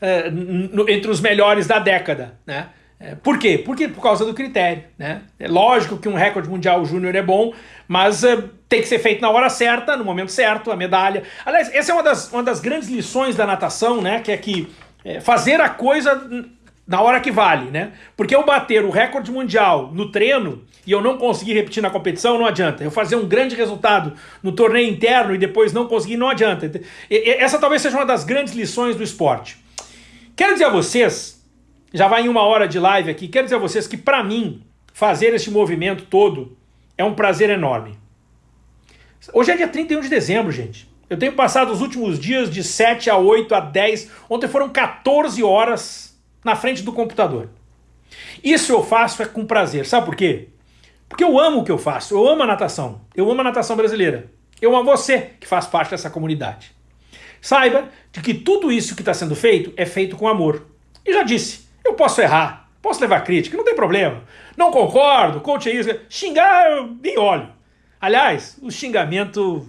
é, no, entre os melhores da década, né? É, por quê? Porque por causa do critério, né? É lógico que um recorde mundial júnior é bom, mas é, tem que ser feito na hora certa, no momento certo, a medalha. Aliás, essa é uma das, uma das grandes lições da natação, né? Que é que é, fazer a coisa na hora que vale, né? Porque eu bater o recorde mundial no treino e eu não conseguir repetir na competição, não adianta. Eu fazer um grande resultado no torneio interno e depois não conseguir, não adianta. Essa talvez seja uma das grandes lições do esporte. Quero dizer a vocês, já vai em uma hora de live aqui, quero dizer a vocês que para mim, fazer este movimento todo é um prazer enorme. Hoje é dia 31 de dezembro, gente. Eu tenho passado os últimos dias de 7 a 8 a 10, ontem foram 14 horas na frente do computador. Isso eu faço é com prazer. Sabe por quê? Porque eu amo o que eu faço. Eu amo a natação. Eu amo a natação brasileira. Eu amo você que faz parte dessa comunidade. Saiba de que tudo isso que está sendo feito é feito com amor. E já disse, eu posso errar, posso levar crítica, não tem problema. Não concordo, coach é isso. Xingar, eu nem olho. Aliás, o xingamento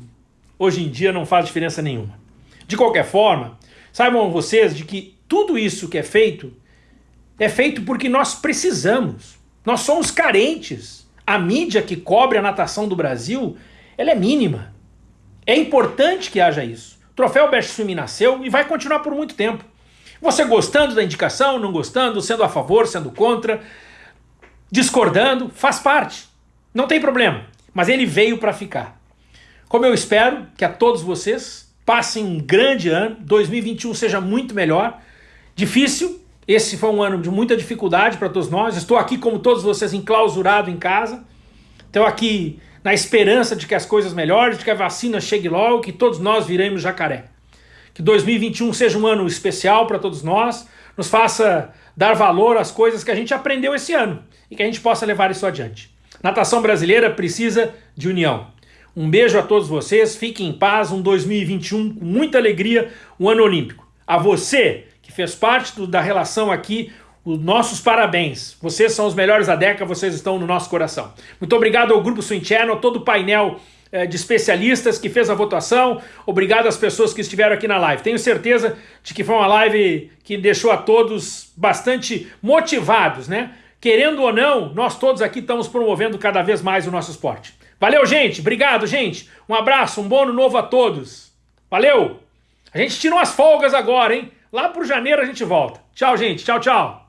hoje em dia não faz diferença nenhuma. De qualquer forma, saibam vocês de que tudo isso que é feito é feito porque nós precisamos. Nós somos carentes. A mídia que cobre a natação do Brasil, ela é mínima. É importante que haja isso. O troféu Best Swim nasceu e vai continuar por muito tempo. Você gostando da indicação, não gostando, sendo a favor, sendo contra, discordando, faz parte. Não tem problema. Mas ele veio para ficar. Como eu espero que a todos vocês passem um grande ano, 2021 seja muito melhor. Difícil, esse foi um ano de muita dificuldade para todos nós. Estou aqui, como todos vocês, enclausurado em casa. Estou aqui na esperança de que as coisas melhorem, de que a vacina chegue logo, que todos nós viremos jacaré. Que 2021 seja um ano especial para todos nós, nos faça dar valor às coisas que a gente aprendeu esse ano e que a gente possa levar isso adiante. Natação brasileira precisa de união. Um beijo a todos vocês, fiquem em paz, um 2021 com muita alegria, um ano olímpico. A você fez parte do, da relação aqui, os nossos parabéns. Vocês são os melhores da década, vocês estão no nosso coração. Muito obrigado ao Grupo Swing Channel, todo o painel eh, de especialistas que fez a votação. Obrigado às pessoas que estiveram aqui na live. Tenho certeza de que foi uma live que deixou a todos bastante motivados, né? Querendo ou não, nós todos aqui estamos promovendo cada vez mais o nosso esporte. Valeu, gente. Obrigado, gente. Um abraço, um bom ano novo a todos. Valeu. A gente tira umas folgas agora, hein? Lá pro janeiro a gente volta. Tchau, gente. Tchau, tchau.